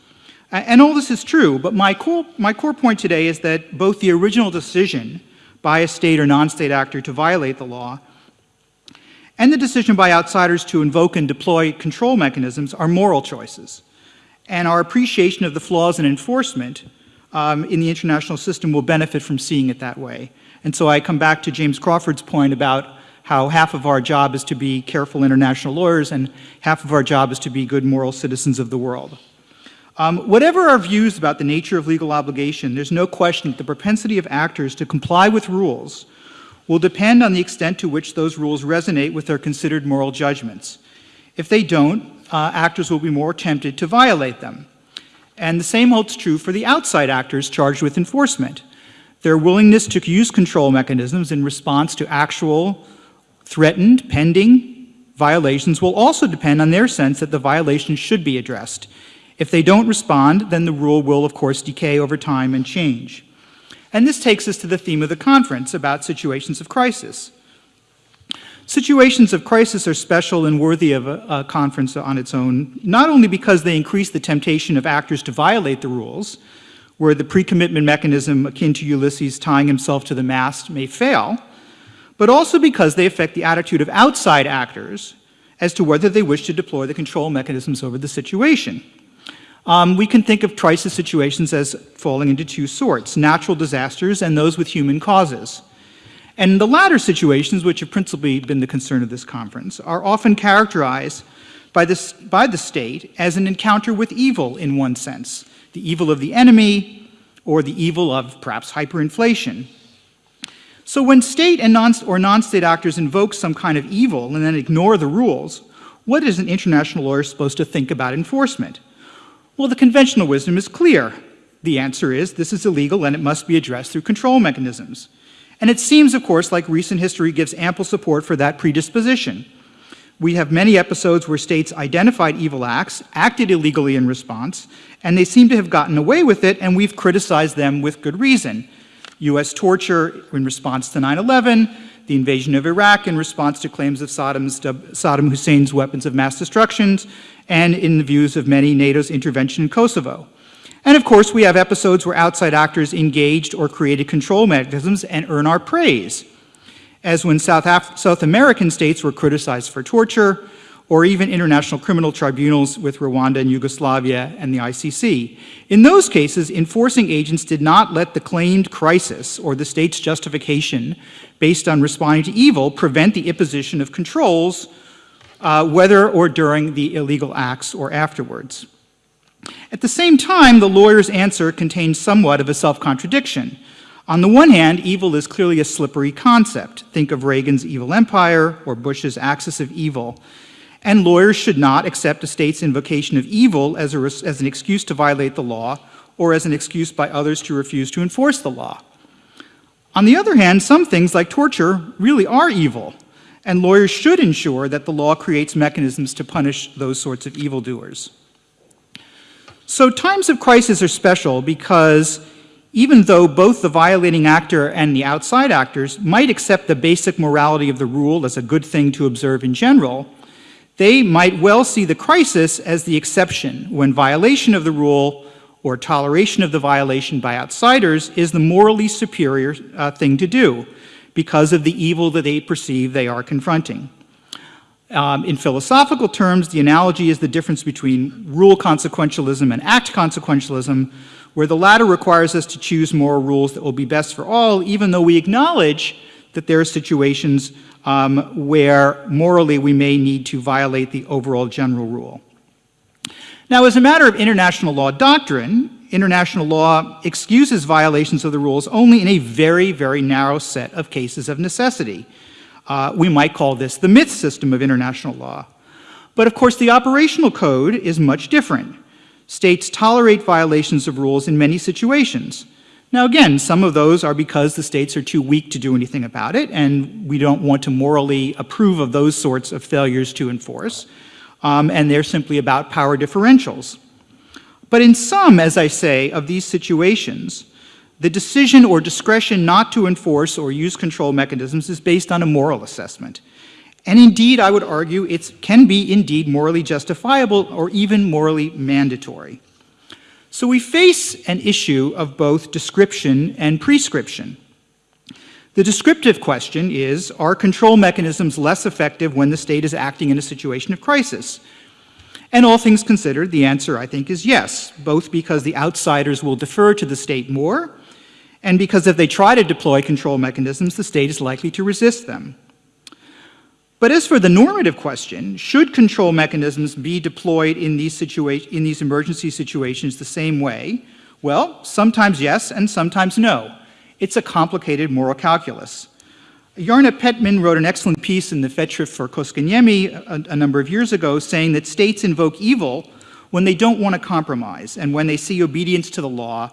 And all this is true, but my core, my core point today is that both the original decision by a state or non-state actor to violate the law and the decision by outsiders to invoke and deploy control mechanisms are moral choices. And our appreciation of the flaws in enforcement um, in the international system will benefit from seeing it that way. And so I come back to James Crawford's point about how half of our job is to be careful international lawyers and half of our job is to be good moral citizens of the world. Um, whatever our views about the nature of legal obligation, there's no question that the propensity of actors to comply with rules will depend on the extent to which those rules resonate with their considered moral judgments. If they don't, uh, actors will be more tempted to violate them. And the same holds true for the outside actors charged with enforcement. Their willingness to use control mechanisms in response to actual threatened, pending violations will also depend on their sense that the violation should be addressed. If they don't respond, then the rule will, of course, decay over time and change. And this takes us to the theme of the conference about situations of crisis. Situations of crisis are special and worthy of a, a, conference on its own, not only because they increase the temptation of actors to violate the rules, where the pre-commitment mechanism akin to Ulysses tying himself to the mast may fail, but also because they affect the attitude of outside actors as to whether they wish to deploy the control mechanisms over the situation. Um, we can think of crisis situations as falling into two sorts, natural disasters and those with human causes. And the latter situations, which have principally been the concern of this conference, are often characterized by, this, by the state as an encounter with evil in one sense, the evil of the enemy or the evil of perhaps hyperinflation. So when state and non or non-state actors invoke some kind of evil and then ignore the rules, what is an international lawyer supposed to think about enforcement? Well, the conventional wisdom is clear. The answer is this is illegal and it must be addressed through control mechanisms. And it seems, of course, like recent history gives ample support for that predisposition. We have many episodes where states identified evil acts, acted illegally in response, and they seem to have gotten away with it, and we've criticized them with good reason. U.S. torture in response to 9-11, the invasion of Iraq in response to claims of Saddam's, Saddam Hussein's weapons of mass destruction, and in the views of many NATO's intervention in Kosovo. And of course, we have episodes where outside actors engaged or created control mechanisms and earn our praise, as when South, Af South American states were criticized for torture, or even international criminal tribunals with Rwanda and Yugoslavia and the ICC. In those cases, enforcing agents did not let the claimed crisis or the state's justification based on responding to evil prevent the imposition of controls, uh, whether or during the illegal acts or afterwards. At the same time, the lawyer's answer contains somewhat of a self-contradiction. On the one hand, evil is clearly a slippery concept. Think of Reagan's evil empire or Bush's axis of evil. And lawyers should not accept a state's invocation of evil as, a, as an excuse to violate the law or as an excuse by others to refuse to enforce the law. On the other hand, some things like torture really are evil, and lawyers should ensure that the law creates mechanisms to punish those sorts of evildoers. So times of crisis are special because even though both the violating actor and the outside actors might accept the basic morality of the rule as a good thing to observe in general, they might well see the crisis as the exception when violation of the rule or toleration of the violation by outsiders is the morally superior uh, thing to do because of the evil that they perceive they are confronting. Um, in philosophical terms, the analogy is the difference between rule consequentialism and act consequentialism, where the latter requires us to choose moral rules that will be best for all, even though we acknowledge that there are situations um, where morally we may need to violate the overall general rule. Now, as a matter of international law doctrine, international law excuses violations of the rules only in a very, very narrow set of cases of necessity. Uh, we might call this the myth system of international law. But of course, the operational code is much different. States tolerate violations of rules in many situations. Now again, some of those are because the states are too weak to do anything about it, and we don't want to morally approve of those sorts of failures to enforce, um, and they're simply about power differentials. But in some, as I say, of these situations, the decision or discretion not to enforce or use control mechanisms is based on a moral assessment. And indeed, I would argue it can be indeed morally justifiable or even morally mandatory. So we face an issue of both description and prescription. The descriptive question is, are control mechanisms less effective when the state is acting in a situation of crisis? And all things considered, the answer, I think, is yes, both because the outsiders will defer to the state more, and because if they try to deploy control mechanisms, the state is likely to resist them. But as for the normative question, should control mechanisms be deployed in these, in these emergency situations the same way? Well, sometimes yes, and sometimes no. It's a complicated moral calculus. Jarna Petman wrote an excellent piece in the Festschrift for Koskenniemi a, a number of years ago saying that states invoke evil when they don't want to compromise and when they see obedience to the law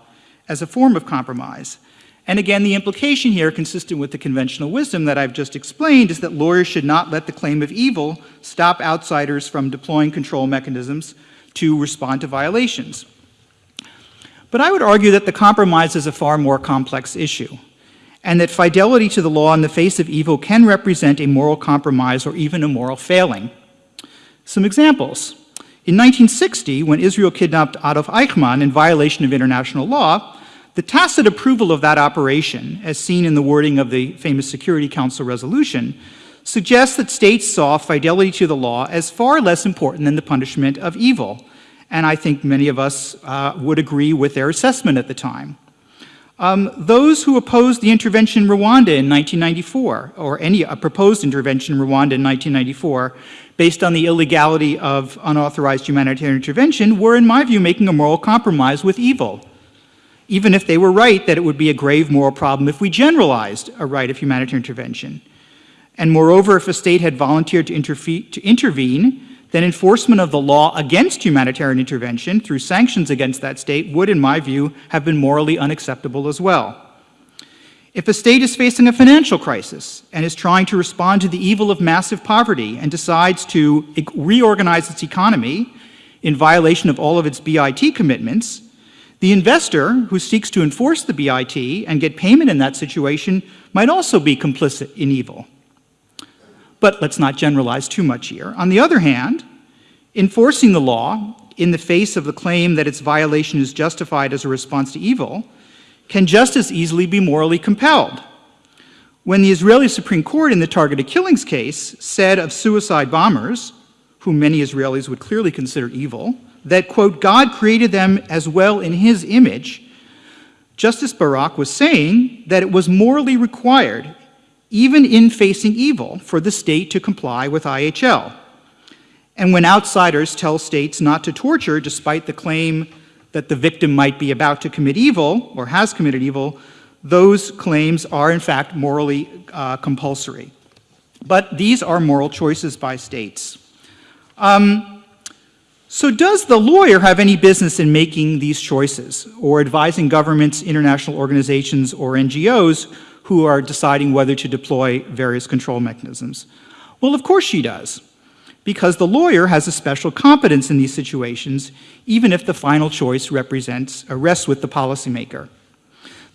as a form of compromise. And again, the implication here, consistent with the conventional wisdom that I've just explained, is that lawyers should not let the claim of evil stop outsiders from deploying control mechanisms to respond to violations. But I would argue that the compromise is a far more complex issue and that fidelity to the law in the face of evil can represent a moral compromise or even a moral failing. Some examples. In 1960, when Israel kidnapped Adolf Eichmann in violation of international law, the tacit approval of that operation, as seen in the wording of the famous Security Council resolution, suggests that states saw fidelity to the law as far less important than the punishment of evil. And I think many of us uh, would agree with their assessment at the time. Um, those who opposed the intervention in Rwanda in 1994, or any a proposed intervention in Rwanda in 1994, based on the illegality of unauthorized humanitarian intervention, were, in my view, making a moral compromise with evil. Even if they were right that it would be a grave moral problem if we generalized a right of humanitarian intervention. And moreover, if a state had volunteered to, to intervene, then enforcement of the law against humanitarian intervention through sanctions against that state would, in my view, have been morally unacceptable as well. If a state is facing a financial crisis and is trying to respond to the evil of massive poverty and decides to reorganize its economy in violation of all of its BIT commitments, the investor who seeks to enforce the BIT and get payment in that situation might also be complicit in evil. But let's not generalize too much here. On the other hand, enforcing the law in the face of the claim that its violation is justified as a response to evil can just as easily be morally compelled. When the Israeli Supreme Court in the targeted killings case said of suicide bombers, whom many Israelis would clearly consider evil, that, quote, God created them as well in his image, Justice Barak was saying that it was morally required even in facing evil, for the state to comply with IHL. And when outsiders tell states not to torture, despite the claim that the victim might be about to commit evil or has committed evil, those claims are in fact morally uh, compulsory. But these are moral choices by states. Um, so does the lawyer have any business in making these choices or advising governments, international organizations, or NGOs who are deciding whether to deploy various control mechanisms? Well, of course she does, because the lawyer has a special competence in these situations, even if the final choice represents, uh, rests with the policymaker.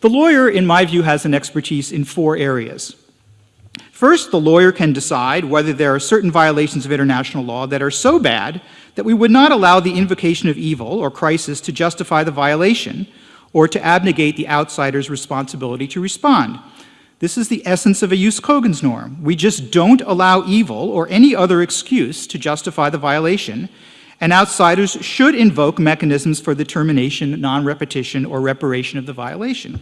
The lawyer, in my view, has an expertise in four areas. First, the lawyer can decide whether there are certain violations of international law that are so bad that we would not allow the invocation of evil or crisis to justify the violation or to abnegate the outsider's responsibility to respond. This is the essence of a jus cogens norm. We just don't allow evil or any other excuse to justify the violation, and outsiders should invoke mechanisms for the termination, non-repetition, or reparation of the violation.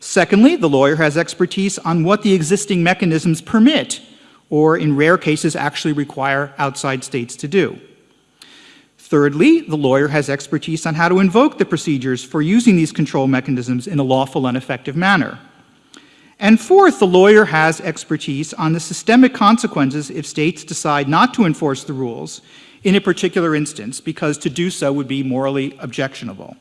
Secondly, the lawyer has expertise on what the existing mechanisms permit, or in rare cases actually require outside states to do. Thirdly, the lawyer has expertise on how to invoke the procedures for using these control mechanisms in a lawful and effective manner. And fourth, the lawyer has expertise on the systemic consequences if states decide not to enforce the rules in a particular instance, because to do so would be morally objectionable.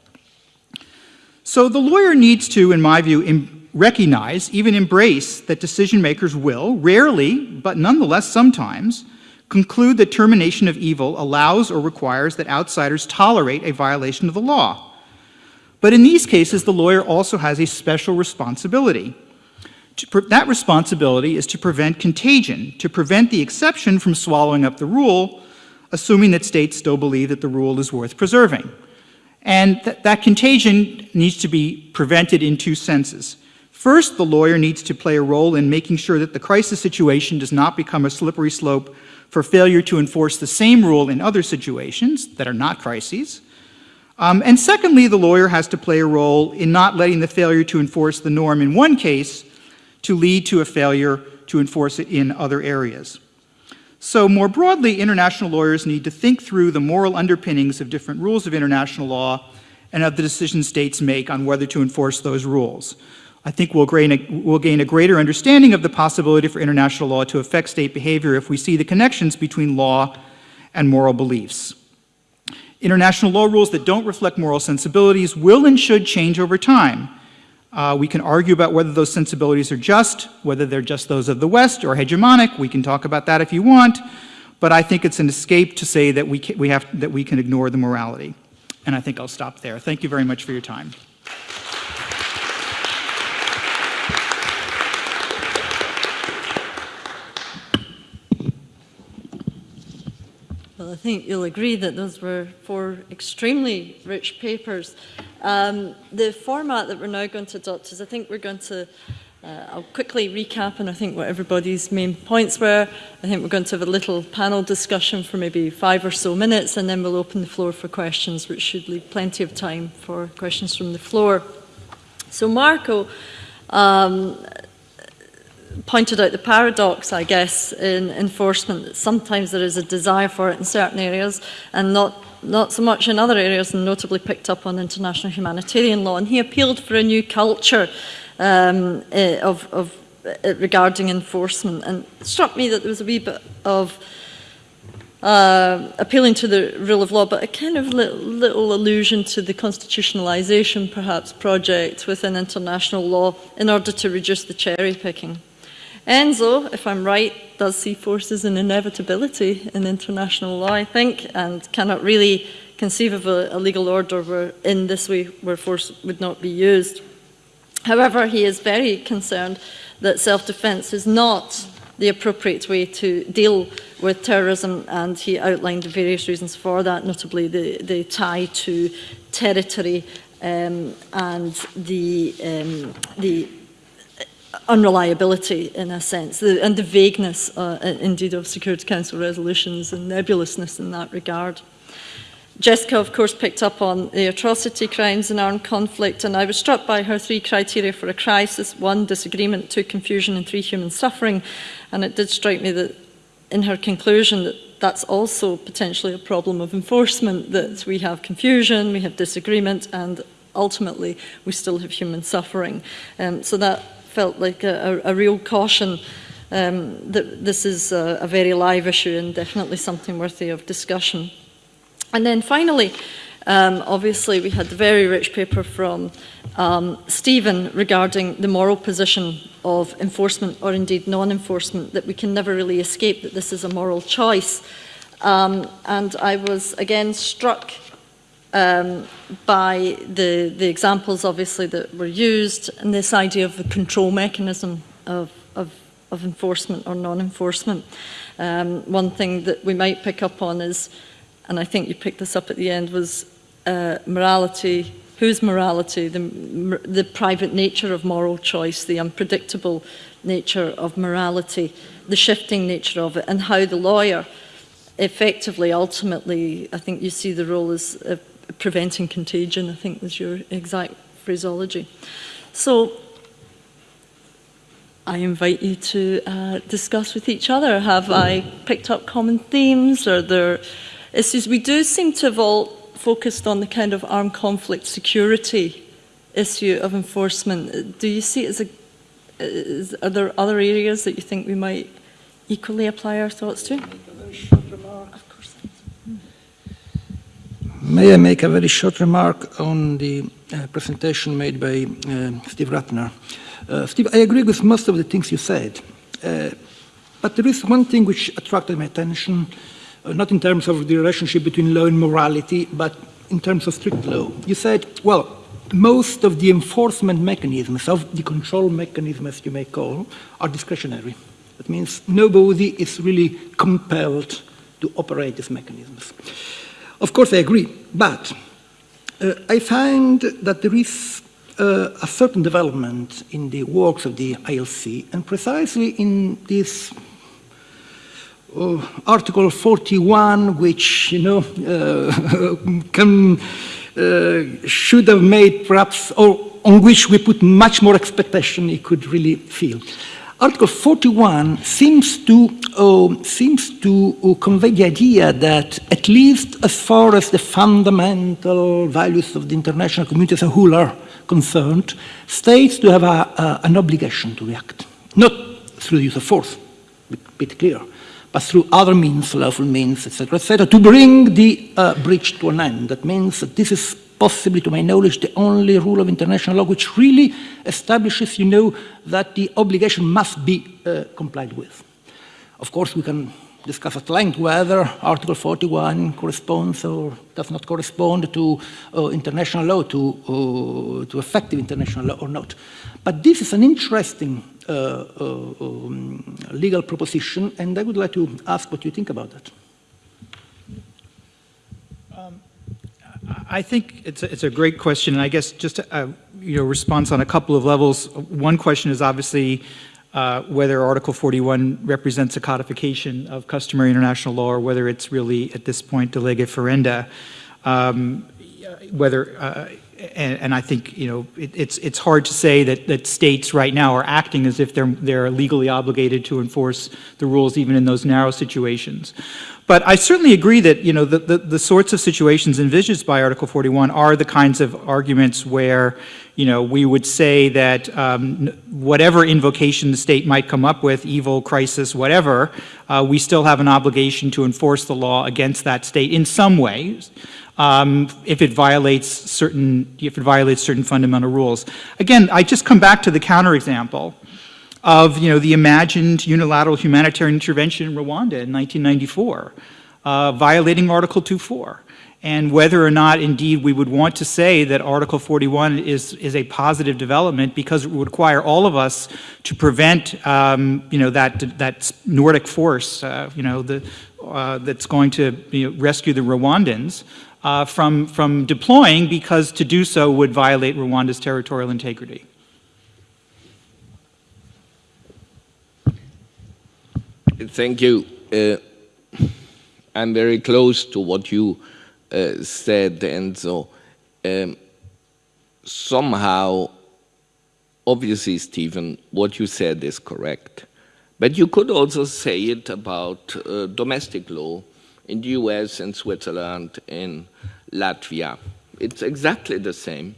So the lawyer needs to, in my view, recognize, even embrace, that decision makers will, rarely, but nonetheless sometimes, conclude that termination of evil allows or requires that outsiders tolerate a violation of the law. But in these cases, the lawyer also has a special responsibility that responsibility is to prevent contagion, to prevent the exception from swallowing up the rule, assuming that states still believe that the rule is worth preserving. And th that contagion needs to be prevented in two senses. First, the lawyer needs to play a role in making sure that the crisis situation does not become a slippery slope for failure to enforce the same rule in other situations that are not crises. Um, and secondly, the lawyer has to play a role in not letting the failure to enforce the norm in one case to lead to a failure to enforce it in other areas. So more broadly, international lawyers need to think through the moral underpinnings of different rules of international law and of the decisions states make on whether to enforce those rules. I think we'll gain, a, we'll gain a greater understanding of the possibility for international law to affect state behavior if we see the connections between law and moral beliefs. International law rules that don't reflect moral sensibilities will and should change over time, uh, we can argue about whether those sensibilities are just, whether they're just those of the West or hegemonic. We can talk about that if you want. But I think it's an escape to say that we, can, we, have, that we can ignore the morality. And I think I'll stop there. Thank you very much for your time. I think you'll agree that those were four extremely rich papers. Um, the format that we're now going to adopt is I think we're going to Uh, I'll quickly recap and I think what everybody's main points were. I think we're going to have a little panel discussion for maybe five or so minutes and then we'll open the floor for questions, which should leave plenty of time for questions from the floor. So Marco um, pointed out the paradox, I guess, in enforcement, that sometimes there is a desire for it in certain areas and not, not so much in other areas, and notably picked up on international humanitarian law. And he appealed for a new culture um, uh, of, of uh, regarding enforcement. And it struck me that there was a wee bit of uh, appealing to the rule of law, but a kind of little, little allusion to the constitutionalization, perhaps, project within international law in order to reduce the cherry picking. Enzo, if I'm right, does see forces an inevitability in international law, I think, and cannot really conceive of a, a legal order where in this way where force would not be used. However, he is very concerned that self-defense is not the appropriate way to deal with terrorism and he outlined various reasons for that, notably the, the tie to territory um, and the, um, the unreliability in a sense, the, and the vagueness, uh, indeed, of Security Council resolutions and nebulousness in that regard. Jessica, of course, picked up on the atrocity crimes and armed conflict, and I was struck by her three criteria for a crisis. One, disagreement, two, confusion, and three, human suffering. And it did strike me that in her conclusion that that's also potentially a problem of enforcement, that we have confusion, we have disagreement, and ultimately we still have human suffering. Um, so that felt like a, a, a real caution um, that this is a, a very live issue and definitely something worthy of discussion. And then finally, um, obviously we had the very rich paper from um, Stephen regarding the moral position of enforcement or indeed non-enforcement, that we can never really escape that this is a moral choice. Um, and I was again struck um, by the, the examples obviously that were used and this idea of the control mechanism of, of, of enforcement or non-enforcement. Um, one thing that we might pick up on is, and I think you picked this up at the end, was uh, morality, whose morality, the, the private nature of moral choice, the unpredictable nature of morality, the shifting nature of it, and how the lawyer effectively, ultimately, I think you see the role as a preventing contagion, I think was your exact phraseology. So I invite you to uh, discuss with each other. Have I picked up common themes? Are there issues? We do seem to have all focused on the kind of armed conflict security issue of enforcement. Do you see it as a, is, are there other areas that you think we might equally apply our thoughts to? May I make a very short remark on the uh, presentation made by uh, Steve Ratner? Uh, Steve, I agree with most of the things you said, uh, but there is one thing which attracted my attention, uh, not in terms of the relationship between law and morality, but in terms of strict law. You said, well, most of the enforcement mechanisms, of the control mechanisms, as you may call, are discretionary. That means nobody is really compelled to operate these mechanisms. Of course, I agree, but uh, I find that there is uh, a certain development in the works of the ILC, and precisely in this uh, Article 41, which you know uh, can uh, should have made perhaps, or on which we put much more expectation, it could really feel. Article 41 seems to, uh, seems to uh, convey the idea that, at least as far as the fundamental values of the international community as a whole are concerned, states do have a, a, an obligation to react, not through the use of force, be, be clear, but through other means, lawful means, etc., etc., to bring the uh, breach to an end. That means that this is possibly, to my knowledge, the only rule of international law which really establishes, you know, that the obligation must be uh, complied with. Of course, we can discuss at length whether Article 41 corresponds or does not correspond to uh, international law, to, uh, to effective international law or not. But this is an interesting uh, uh um, legal proposition, and I would like to ask what you think about that. I think it's a, it's a great question, and I guess just a, a you know, response on a couple of levels. One question is obviously uh, whether Article 41 represents a codification of customary international law or whether it's really, at this point, de lege ferenda. Um, whether, uh, and, and, I think, you know, it, it's, it's hard to say that, that states right now are acting as if they're, they're legally obligated to enforce the rules even in those narrow situations. But I certainly agree that you know the, the, the, sorts of situations envisaged by Article 41 are the kinds of arguments where you know we would say that um, whatever invocation the state might come up with, evil, crisis, whatever, uh, we still have an obligation to enforce the law against that state in some ways. Um, if it violates certain if it violates certain fundamental rules. Again, I just come back to the counterexample of you know, the imagined unilateral humanitarian intervention in Rwanda in 1994, uh, violating Article 2.4 and whether or not indeed we would want to say that Article 41 is, is a positive development because it would require all of us to prevent um, you know, that, that Nordic force uh, you know, the, uh, that's going to you know, rescue the Rwandans uh, from, from deploying because to do so would violate Rwanda's territorial integrity. Thank you. Uh, I'm very close to what you uh, said, and so um, somehow, obviously, Stephen, what you said is correct. But you could also say it about uh, domestic law in the US and Switzerland, in Latvia. It's exactly the same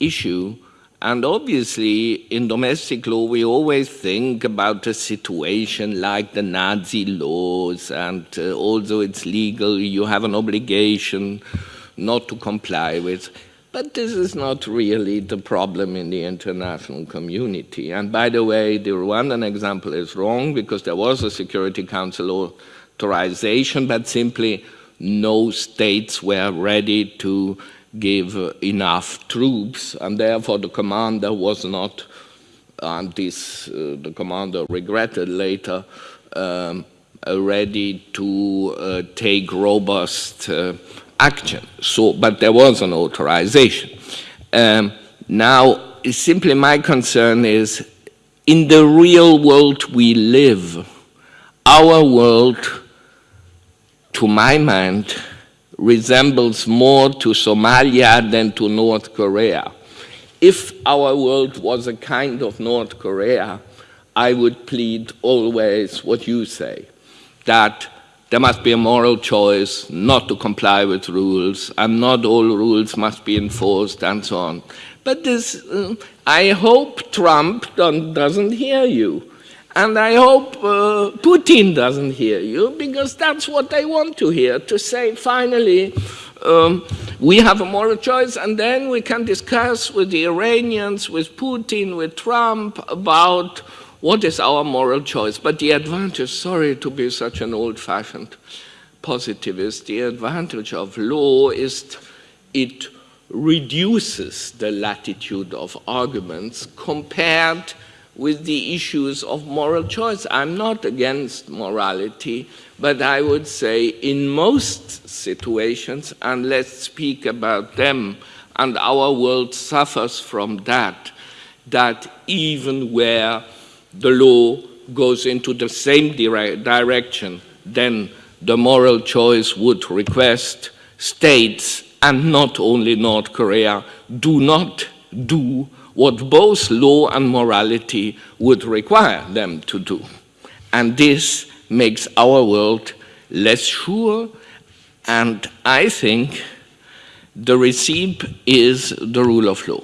issue and obviously, in domestic law, we always think about a situation like the Nazi laws, and uh, although it's legal, you have an obligation not to comply with. But this is not really the problem in the international community. And by the way, the Rwandan example is wrong because there was a Security Council authorization, but simply no states were ready to give enough troops, and therefore the commander was not, and this uh, the commander regretted later, um, ready to uh, take robust uh, action. So, but there was an authorization. Um, now, simply my concern is, in the real world we live, our world, to my mind, resembles more to Somalia than to North Korea. If our world was a kind of North Korea, I would plead always what you say, that there must be a moral choice not to comply with rules, and not all rules must be enforced, and so on. But this, uh, I hope Trump doesn't hear you. And I hope uh, Putin doesn't hear you, because that's what they want to hear, to say, finally, um, we have a moral choice, and then we can discuss with the Iranians, with Putin, with Trump, about what is our moral choice? But the advantage, sorry to be such an old-fashioned positivist, the advantage of law is it reduces the latitude of arguments compared with the issues of moral choice. I'm not against morality, but I would say in most situations, and let's speak about them, and our world suffers from that, that even where the law goes into the same dire direction, then the moral choice would request states, and not only North Korea, do not do what both law and morality would require them to do. And this makes our world less sure, and I think the receipt is the rule of law.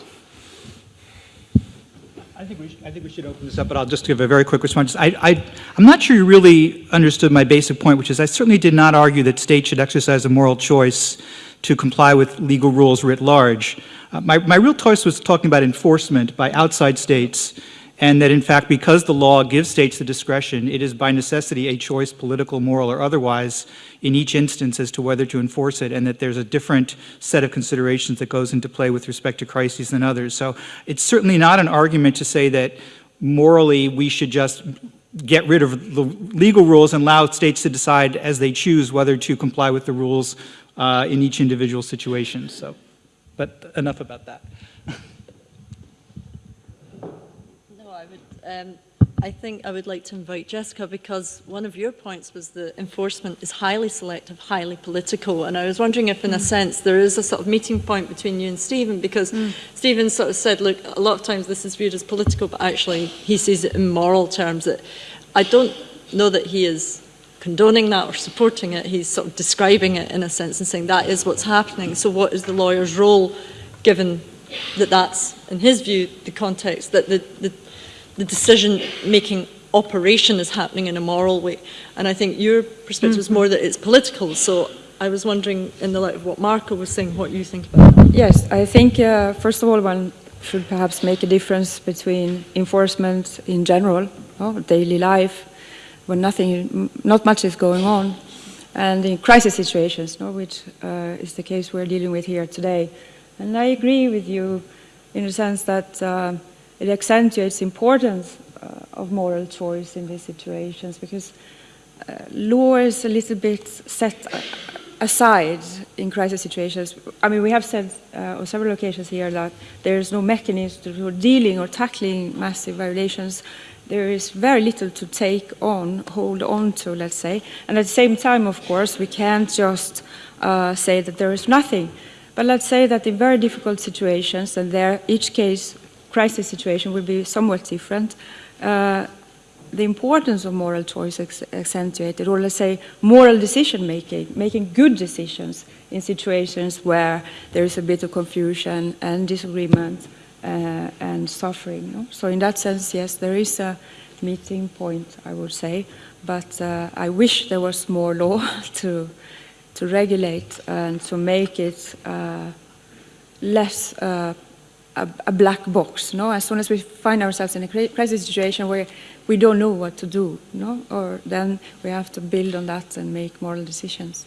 I think, we should, I think we should open this up, but I'll just give a very quick response. I, I, I'm not sure you really understood my basic point, which is I certainly did not argue that states should exercise a moral choice to comply with legal rules writ large. Uh, my, my real choice was talking about enforcement by outside states and that in fact because the law gives states the discretion, it is by necessity a choice, political, moral, or otherwise, in each instance as to whether to enforce it, and that there's a different set of considerations that goes into play with respect to crises than others. So it's certainly not an argument to say that morally we should just get rid of the legal rules and allow states to decide as they choose whether to comply with the rules uh, in each individual situation. So, but enough about that. No, I would. Um, I think I would like to invite Jessica because one of your points was that enforcement is highly selective, highly political. And I was wondering if, in mm. a sense, there is a sort of meeting point between you and Stephen because mm. Stephen sort of said, look, a lot of times this is viewed as political, but actually he sees it in moral terms. That I don't know that he is condoning that or supporting it. He's sort of describing it in a sense and saying that is what's happening. So what is the lawyer's role given that that's, in his view, the context that the, the the decision-making operation is happening in a moral way. And I think your perspective mm -hmm. is more that it's political. So I was wondering, in the light of what Marco was saying, what you think about that. Yes, I think, uh, first of all, one should perhaps make a difference between enforcement in general, oh, daily life, when nothing, not much is going on, and in crisis situations, no, which uh, is the case we're dealing with here today. And I agree with you in the sense that uh, it accentuates importance uh, of moral choice in these situations because uh, law is a little bit set aside in crisis situations. I mean, we have said uh, on several occasions here that there is no mechanism for dealing or tackling massive violations. There is very little to take on, hold on to, let's say. And at the same time, of course, we can't just uh, say that there is nothing. But let's say that in very difficult situations, and there each case crisis situation will be somewhat different. Uh, the importance of moral choice is accentuated, or let's say moral decision making, making good decisions in situations where there is a bit of confusion and disagreement uh, and suffering. No? So in that sense, yes, there is a meeting point, I would say, but uh, I wish there was more law to, to regulate and to make it uh, less uh, a, a, black box. No, as soon as we find ourselves in a crisis situation where we don't know what to do, no, or then we have to build on that and make moral decisions.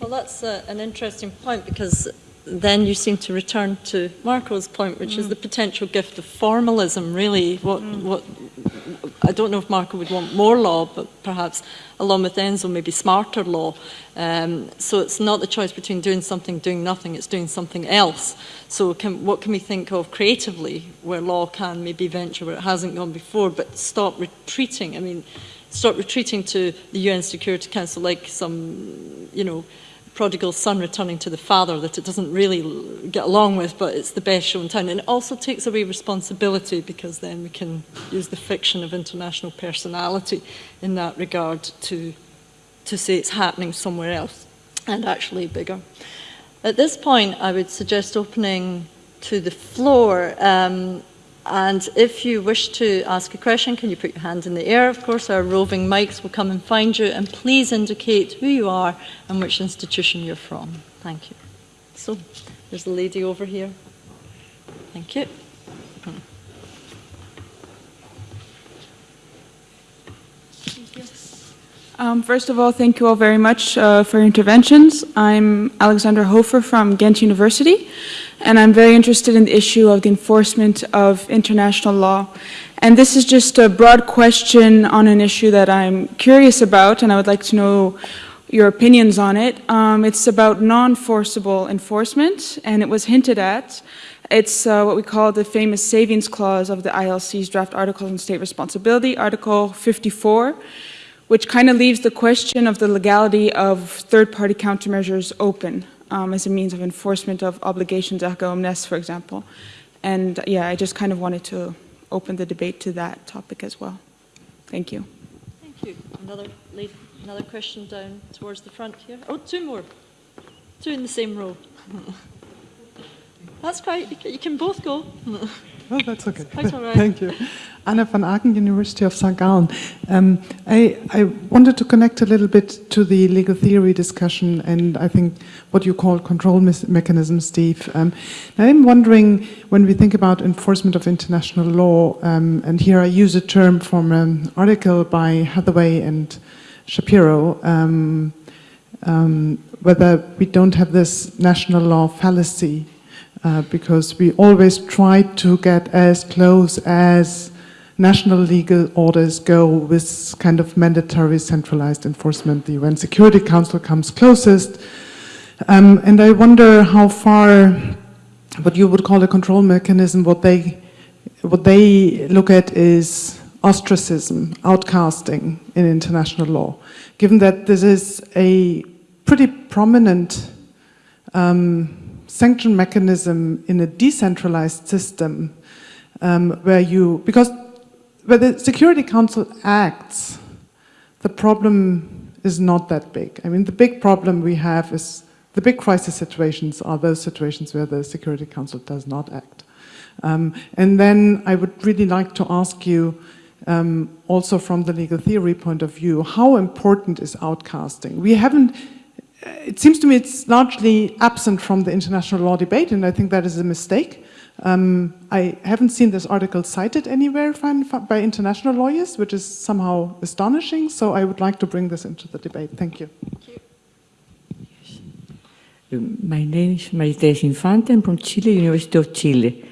Well, that's uh, an interesting point because then you seem to return to Marco's point, which mm. is the potential gift of formalism. Really, what mm. what I don't know if Marco would want more law, but perhaps along with Enzo, maybe smarter law. Um, so it's not the choice between doing something, doing nothing, it's doing something else. So can, what can we think of creatively where law can maybe venture where it hasn't gone before, but stop retreating? I mean, stop retreating to the UN Security Council like some, you know, prodigal son returning to the father that it doesn't really get along with, but it's the best show in town. And it also takes away responsibility because then we can use the fiction of international personality in that regard to, to say it's happening somewhere else and actually bigger. At this point, I would suggest opening to the floor. Um, and if you wish to ask a question, can you put your hand in the air? Of course, our roving mics will come and find you. And please indicate who you are and which institution you're from. Thank you. So, there's a lady over here. Thank you. Um, first of all, thank you all very much uh, for your interventions. I'm Alexandra Hofer from Ghent University, and I'm very interested in the issue of the enforcement of international law. And this is just a broad question on an issue that I'm curious about, and I would like to know your opinions on it. Um, it's about non-forcible enforcement, and it was hinted at. It's uh, what we call the famous savings clause of the ILC's draft articles on state responsibility, Article 54 which kind of leaves the question of the legality of third-party countermeasures open um, as a means of enforcement of obligations erga omnes, for example. And yeah, I just kind of wanted to open the debate to that topic as well. Thank you. Thank you. Another, lady, another question down towards the front here. Oh, two more. Two in the same row. That's quite, you can both go. Oh, that's okay. Right. Thank you. Anna van Aaken, University of St. Gallen. Um, I, I wanted to connect a little bit to the legal theory discussion and I think what you call control mechanisms, Steve. Um, I'm wondering when we think about enforcement of international law, um, and here I use a term from an article by Hathaway and Shapiro, um, um, whether we don't have this national law fallacy uh, because we always try to get as close as national legal orders go with kind of mandatory centralized enforcement. The UN Security Council comes closest. Um, and I wonder how far what you would call a control mechanism, what they, what they look at is ostracism, outcasting in international law. Given that this is a pretty prominent um, sanction mechanism in a decentralized system um, where you, because where the Security Council acts, the problem is not that big. I mean, the big problem we have is, the big crisis situations are those situations where the Security Council does not act. Um, and then I would really like to ask you, um, also from the legal theory point of view, how important is outcasting? We haven't it seems to me it's largely absent from the international law debate, and I think that is a mistake. Um, I haven't seen this article cited anywhere by international lawyers, which is somehow astonishing, so I would like to bring this into the debate. Thank you. Thank you. My name is Maite Infante, I'm from Chile, University of Chile.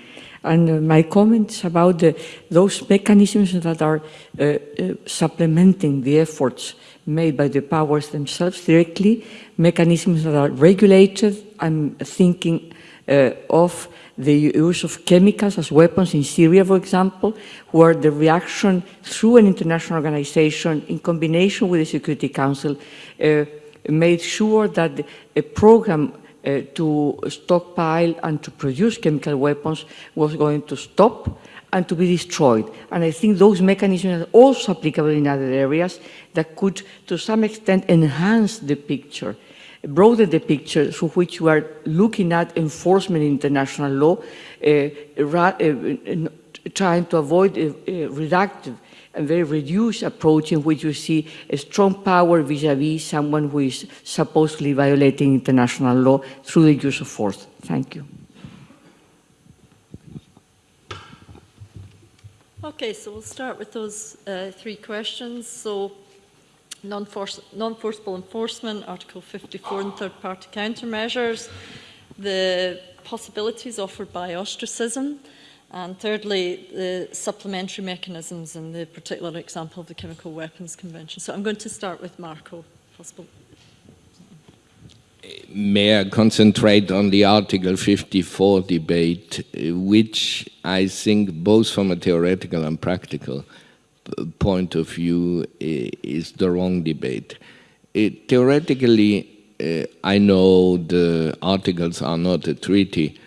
And uh, my comments about the, those mechanisms that are uh, uh, supplementing the efforts made by the powers themselves directly, mechanisms that are regulated. I'm thinking uh, of the use of chemicals as weapons in Syria, for example, where the reaction through an international organization in combination with the Security Council uh, made sure that a program uh, to stockpile and to produce chemical weapons was going to stop and to be destroyed. And I think those mechanisms are also applicable in other areas that could, to some extent, enhance the picture, broaden the picture through which we are looking at enforcement in international law, uh, uh, trying to avoid a, a very reduced approach in which you see a strong power vis-à-vis -vis someone who is supposedly violating international law through the use of force. Thank you. Okay, so we'll start with those uh, three questions. So non-forcible enforcement, Article 54 and third-party countermeasures, the possibilities offered by ostracism, And thirdly, the supplementary mechanisms and the particular example of the Chemical Weapons Convention. So I'm going to start with Marco, possible. May I concentrate on the Article 54 debate, which I think both from a theoretical and practical point of view is the wrong debate. It, theoretically, uh, I know the articles are not a treaty,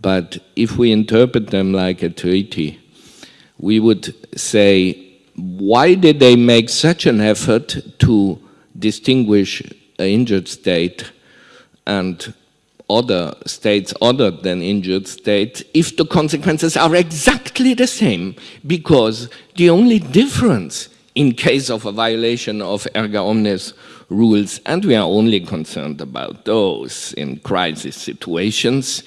but if we interpret them like a treaty, we would say, why did they make such an effort to distinguish an injured state and other states other than injured states if the consequences are exactly the same? Because the only difference in case of a violation of erga omnes rules and we are only concerned about those in crisis situations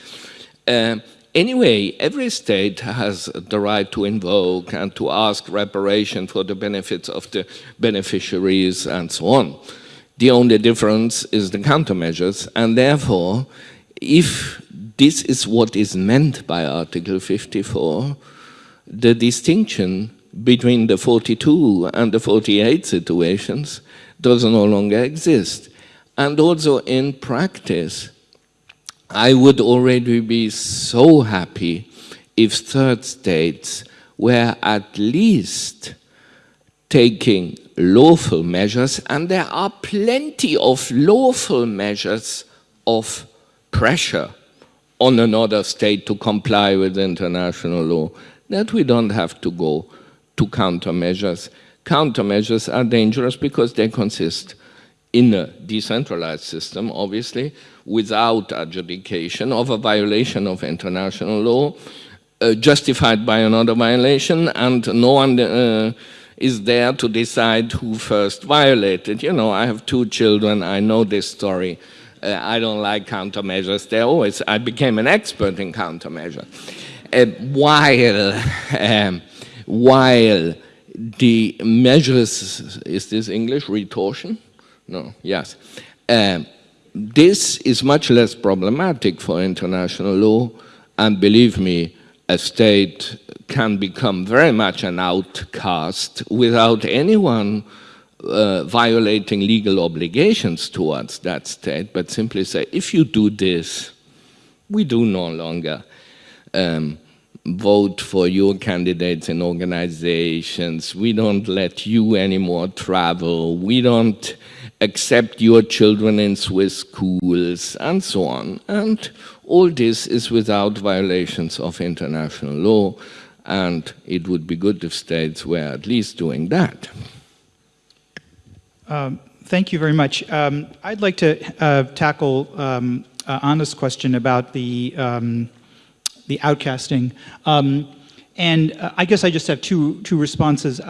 uh, anyway every state has the right to invoke and to ask reparation for the benefits of the beneficiaries and so on the only difference is the countermeasures, and therefore, if this is what is meant by Article 54, the distinction between the 42 and the 48 situations does no longer exist. And also in practice, I would already be so happy if third states were at least taking lawful measures, and there are plenty of lawful measures of pressure on another state to comply with international law, that we don't have to go to countermeasures. Countermeasures are dangerous because they consist in a decentralized system, obviously, without adjudication of a violation of international law, uh, justified by another violation, and no one uh, is there to decide who first violated. You know, I have two children, I know this story. Uh, I don't like countermeasures. They're always, I became an expert in countermeasures. Uh, while, um, while the measures, is this English, retortion? No, yes. Um, this is much less problematic for international law, and believe me, a state can become very much an outcast without anyone uh, violating legal obligations towards that state, but simply say, if you do this, we do no longer um, vote for your candidates in organizations, we don't let you anymore travel, we don't accept your children in Swiss schools, and so on. And all this is without violations of international law, and it would be good if states were at least doing that. Um, thank you very much. Um, I'd like to uh, tackle um, uh, Anna's question about the, um, the outcasting. Um, and uh, I guess I just have two, two responses.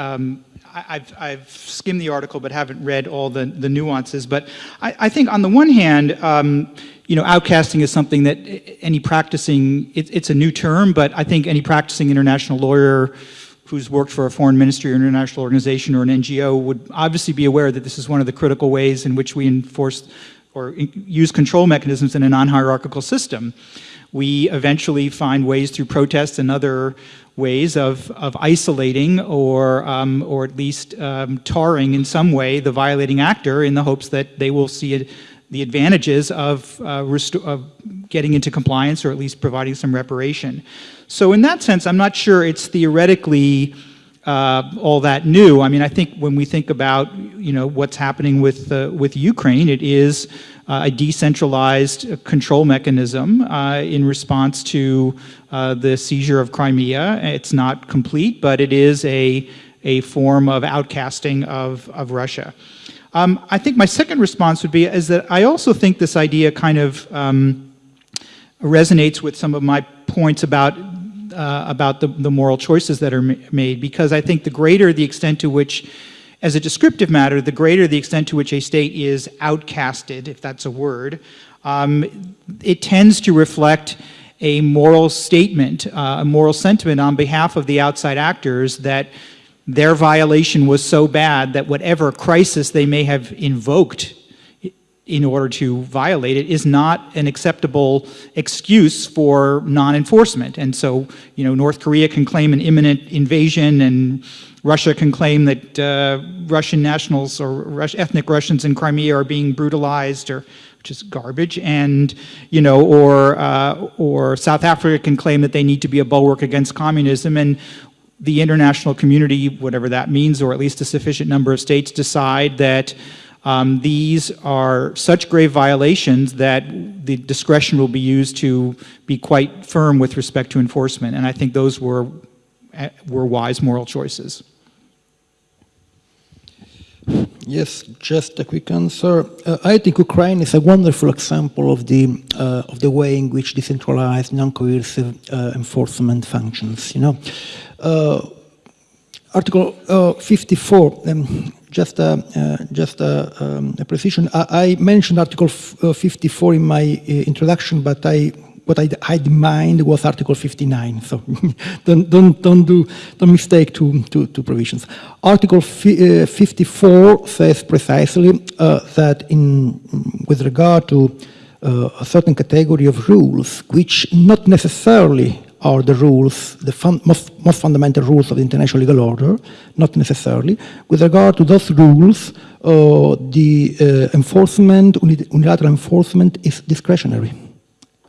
Um, I, have I've skimmed the article but haven't read all the, the nuances. But I, I think on the one hand, you know, outcasting is something that any practicing, it, it's a new term, but I think any practicing international lawyer who's worked for a foreign ministry or international organization or an NGO would obviously be aware that this is one of the critical ways in which we enforce or use control mechanisms in a non-hierarchical system. We eventually find ways through protests and other ways of, of isolating or, um, or at least um, tarring in some way the violating actor in the hopes that they will see it the advantages of, uh, of, getting into compliance or at least providing some reparation. So in that sense, I'm not sure it's theoretically uh, all that new. I mean, I think when we think about, you know, what's happening with, uh, with Ukraine, it is a decentralized control mechanism uh, in response to uh, the seizure of Crimea. It's not complete, but it is a, a form of outcasting of, of Russia. Um, I think my second response would be is that I also think this idea kind of um, resonates with some of my points about uh, about the, the moral choices that are ma made because I think the greater the extent to which as a descriptive matter, the greater the extent to which a state is outcasted, if that's a word, um, it tends to reflect a moral statement, uh, a moral sentiment on behalf of the outside actors that their violation was so bad that whatever crisis they may have invoked in order to violate it is not an acceptable excuse for non-enforcement. And so, you know, North Korea can claim an imminent invasion and Russia can claim that uh, Russian nationals or Rus ethnic Russians in Crimea are being brutalized or which is garbage, and you know, or uh, or South Africa can claim that they need to be a bulwark against communism, and the international community, whatever that means, or at least a sufficient number of states decide that um, these are such grave violations that the discretion will be used to be quite firm with respect to enforcement. And I think those were, uh, were wise moral choices. Yes, just a quick answer. Uh, I think Ukraine is a wonderful example of the uh, of the way in which decentralized, non-coercive uh, enforcement functions. You know, uh, Article uh, 54. Um, just a uh, just a, um, a precision. I, I, mentioned Article 54 in my introduction, but I what I had in mind was Article 59. So don't, don't, don't do, don't mistake two, two, two provisions. Article uh, 54 says precisely uh, that in, with regard to uh, a certain category of rules, which not necessarily are the rules, the fun most, most fundamental rules of the international legal order, not necessarily. With regard to those rules, uh, the uh, enforcement, unilateral enforcement is discretionary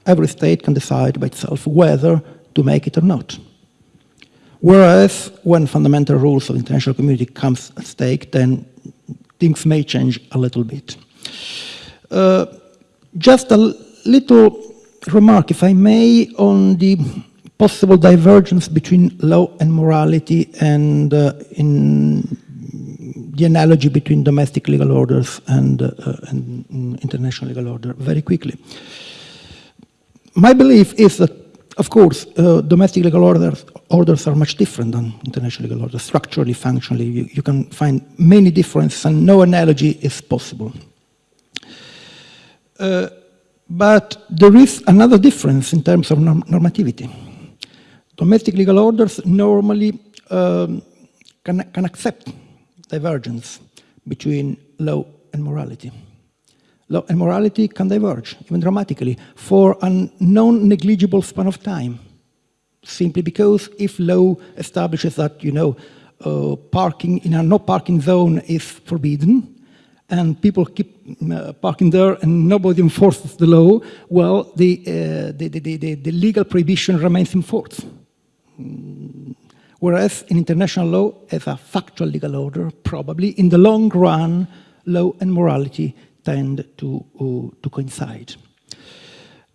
every state can decide by itself whether to make it or not. Whereas when fundamental rules of the international community comes at stake, then things may change a little bit. Uh, just a little remark, if I may, on the possible divergence between law and morality and uh, in the analogy between domestic legal orders and, uh, and international legal order very quickly my belief is that, of course, uh, domestic legal orders, orders are much different than international legal orders. Structurally, functionally, you, you can find many differences and no analogy is possible. Uh, but there is another difference in terms of norm normativity. Domestic legal orders normally um, can, can accept divergence between law and morality law and morality can diverge, even dramatically, for a non-negligible span of time. Simply because if law establishes that, you know, uh, parking in a no parking zone is forbidden, and people keep uh, parking there and nobody enforces the law, well, the, uh, the, the, the, the, legal prohibition remains in force. Mm. Whereas in international law, as a factual legal order, probably in the long run, law and morality tend to, uh, to coincide.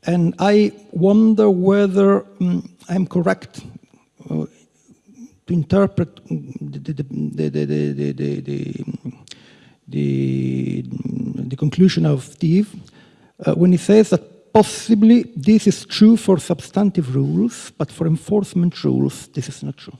And I wonder whether um, I'm correct uh, to interpret the, the, the, the, the, conclusion of Steve uh, when he says that possibly this is true for substantive rules, but for enforcement rules, this is not true.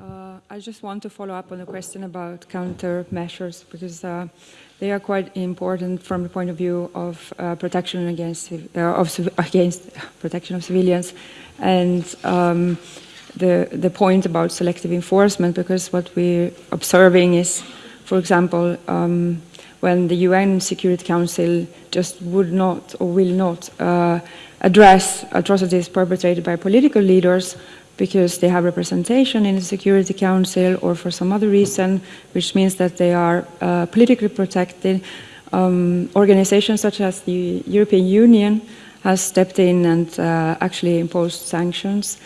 Uh, I just want to follow up on the question about countermeasures because uh, they are quite important from the point of view of uh, protection against uh, of, against protection of civilians and um, the the point about selective enforcement because what we're observing is, for example, um, when the UN Security Council just would not or will not uh, address atrocities perpetrated by political leaders because they have representation in the Security Council or for some other reason, which means that they are uh, politically protected. Um, organizations such as the European Union has stepped in and uh, actually imposed sanctions.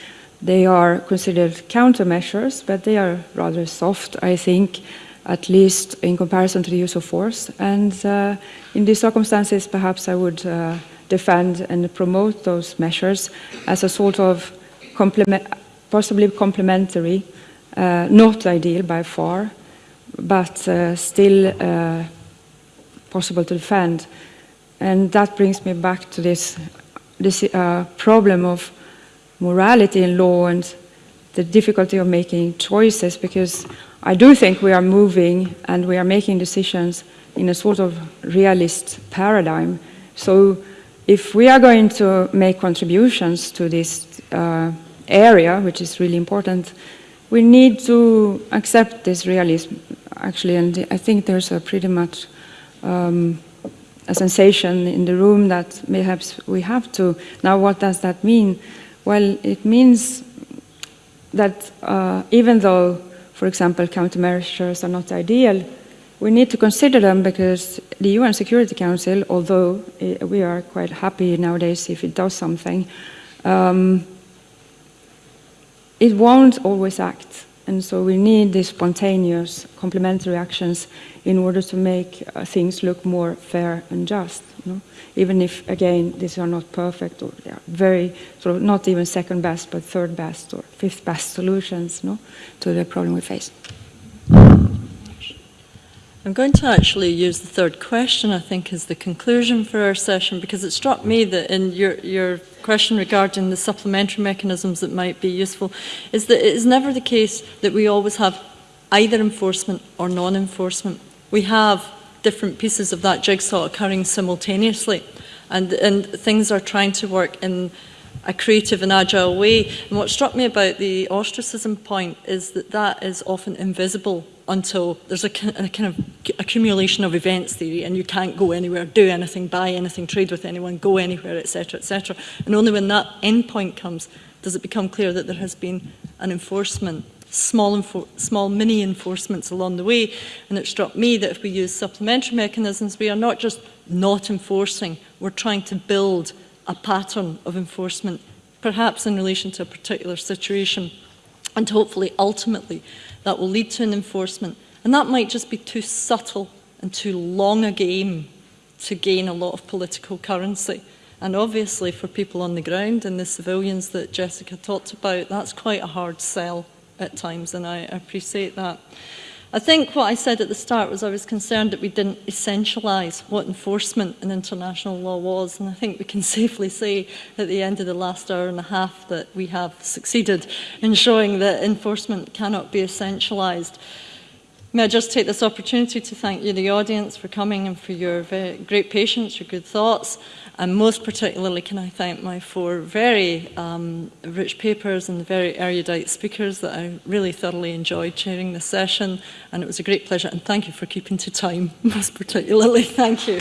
They are considered countermeasures, but they are rather soft, I think, at least in comparison to the use of force. And uh, in these circumstances, perhaps I would uh, defend and promote those measures as a sort of complement possibly complementary, uh, not ideal by far, but uh, still uh, possible to defend. And that brings me back to this, this uh, problem of morality in law and the difficulty of making choices, because I do think we are moving and we are making decisions in a sort of realist paradigm. So if we are going to make contributions to this uh, area, which is really important, we need to accept this realism, actually, and I think there's a pretty much um, a sensation in the room that perhaps we have to. Now, what does that mean? Well, it means that uh, even though, for example, countermeasures are not ideal, we need to consider them because the UN Security Council, although uh, we are quite happy nowadays if it does something, um, it won't always act. And so we need these spontaneous complementary actions in order to make uh, things look more fair and just. Know? Even if, again, these are not perfect or they are very, sort of not even second best, but third best or fifth best solutions know, to the problem we face. I'm going to actually use the third question, I think, as the conclusion for our session, because it struck me that in your, your question regarding the supplementary mechanisms that might be useful, is that it is never the case that we always have either enforcement or non-enforcement. We have different pieces of that jigsaw occurring simultaneously. And, and things are trying to work in a creative and agile way. And what struck me about the ostracism point is that that is often invisible until there's a, a kind of accumulation of events theory and you can't go anywhere, do anything, buy anything, trade with anyone, go anywhere, etc., etc. And only when that end point comes does it become clear that there has been an enforcement small, small mini enforcements along the way. And it struck me that if we use supplementary mechanisms, we are not just not enforcing, we're trying to build a pattern of enforcement, perhaps in relation to a particular situation. And hopefully, ultimately, that will lead to an enforcement. And that might just be too subtle and too long a game to gain a lot of political currency. And obviously for people on the ground and the civilians that Jessica talked about, that's quite a hard sell at times, and I appreciate that. I think what I said at the start was I was concerned that we didn't essentialise what enforcement in international law was, and I think we can safely say at the end of the last hour and a half that we have succeeded in showing that enforcement cannot be essentialised. May I just take this opportunity to thank you, the audience, for coming and for your great patience, your good thoughts. And most particularly can I thank my four very um, rich papers and the very erudite speakers that I really thoroughly enjoyed chairing this session. And it was a great pleasure. And thank you for keeping to time, most particularly. Thank you.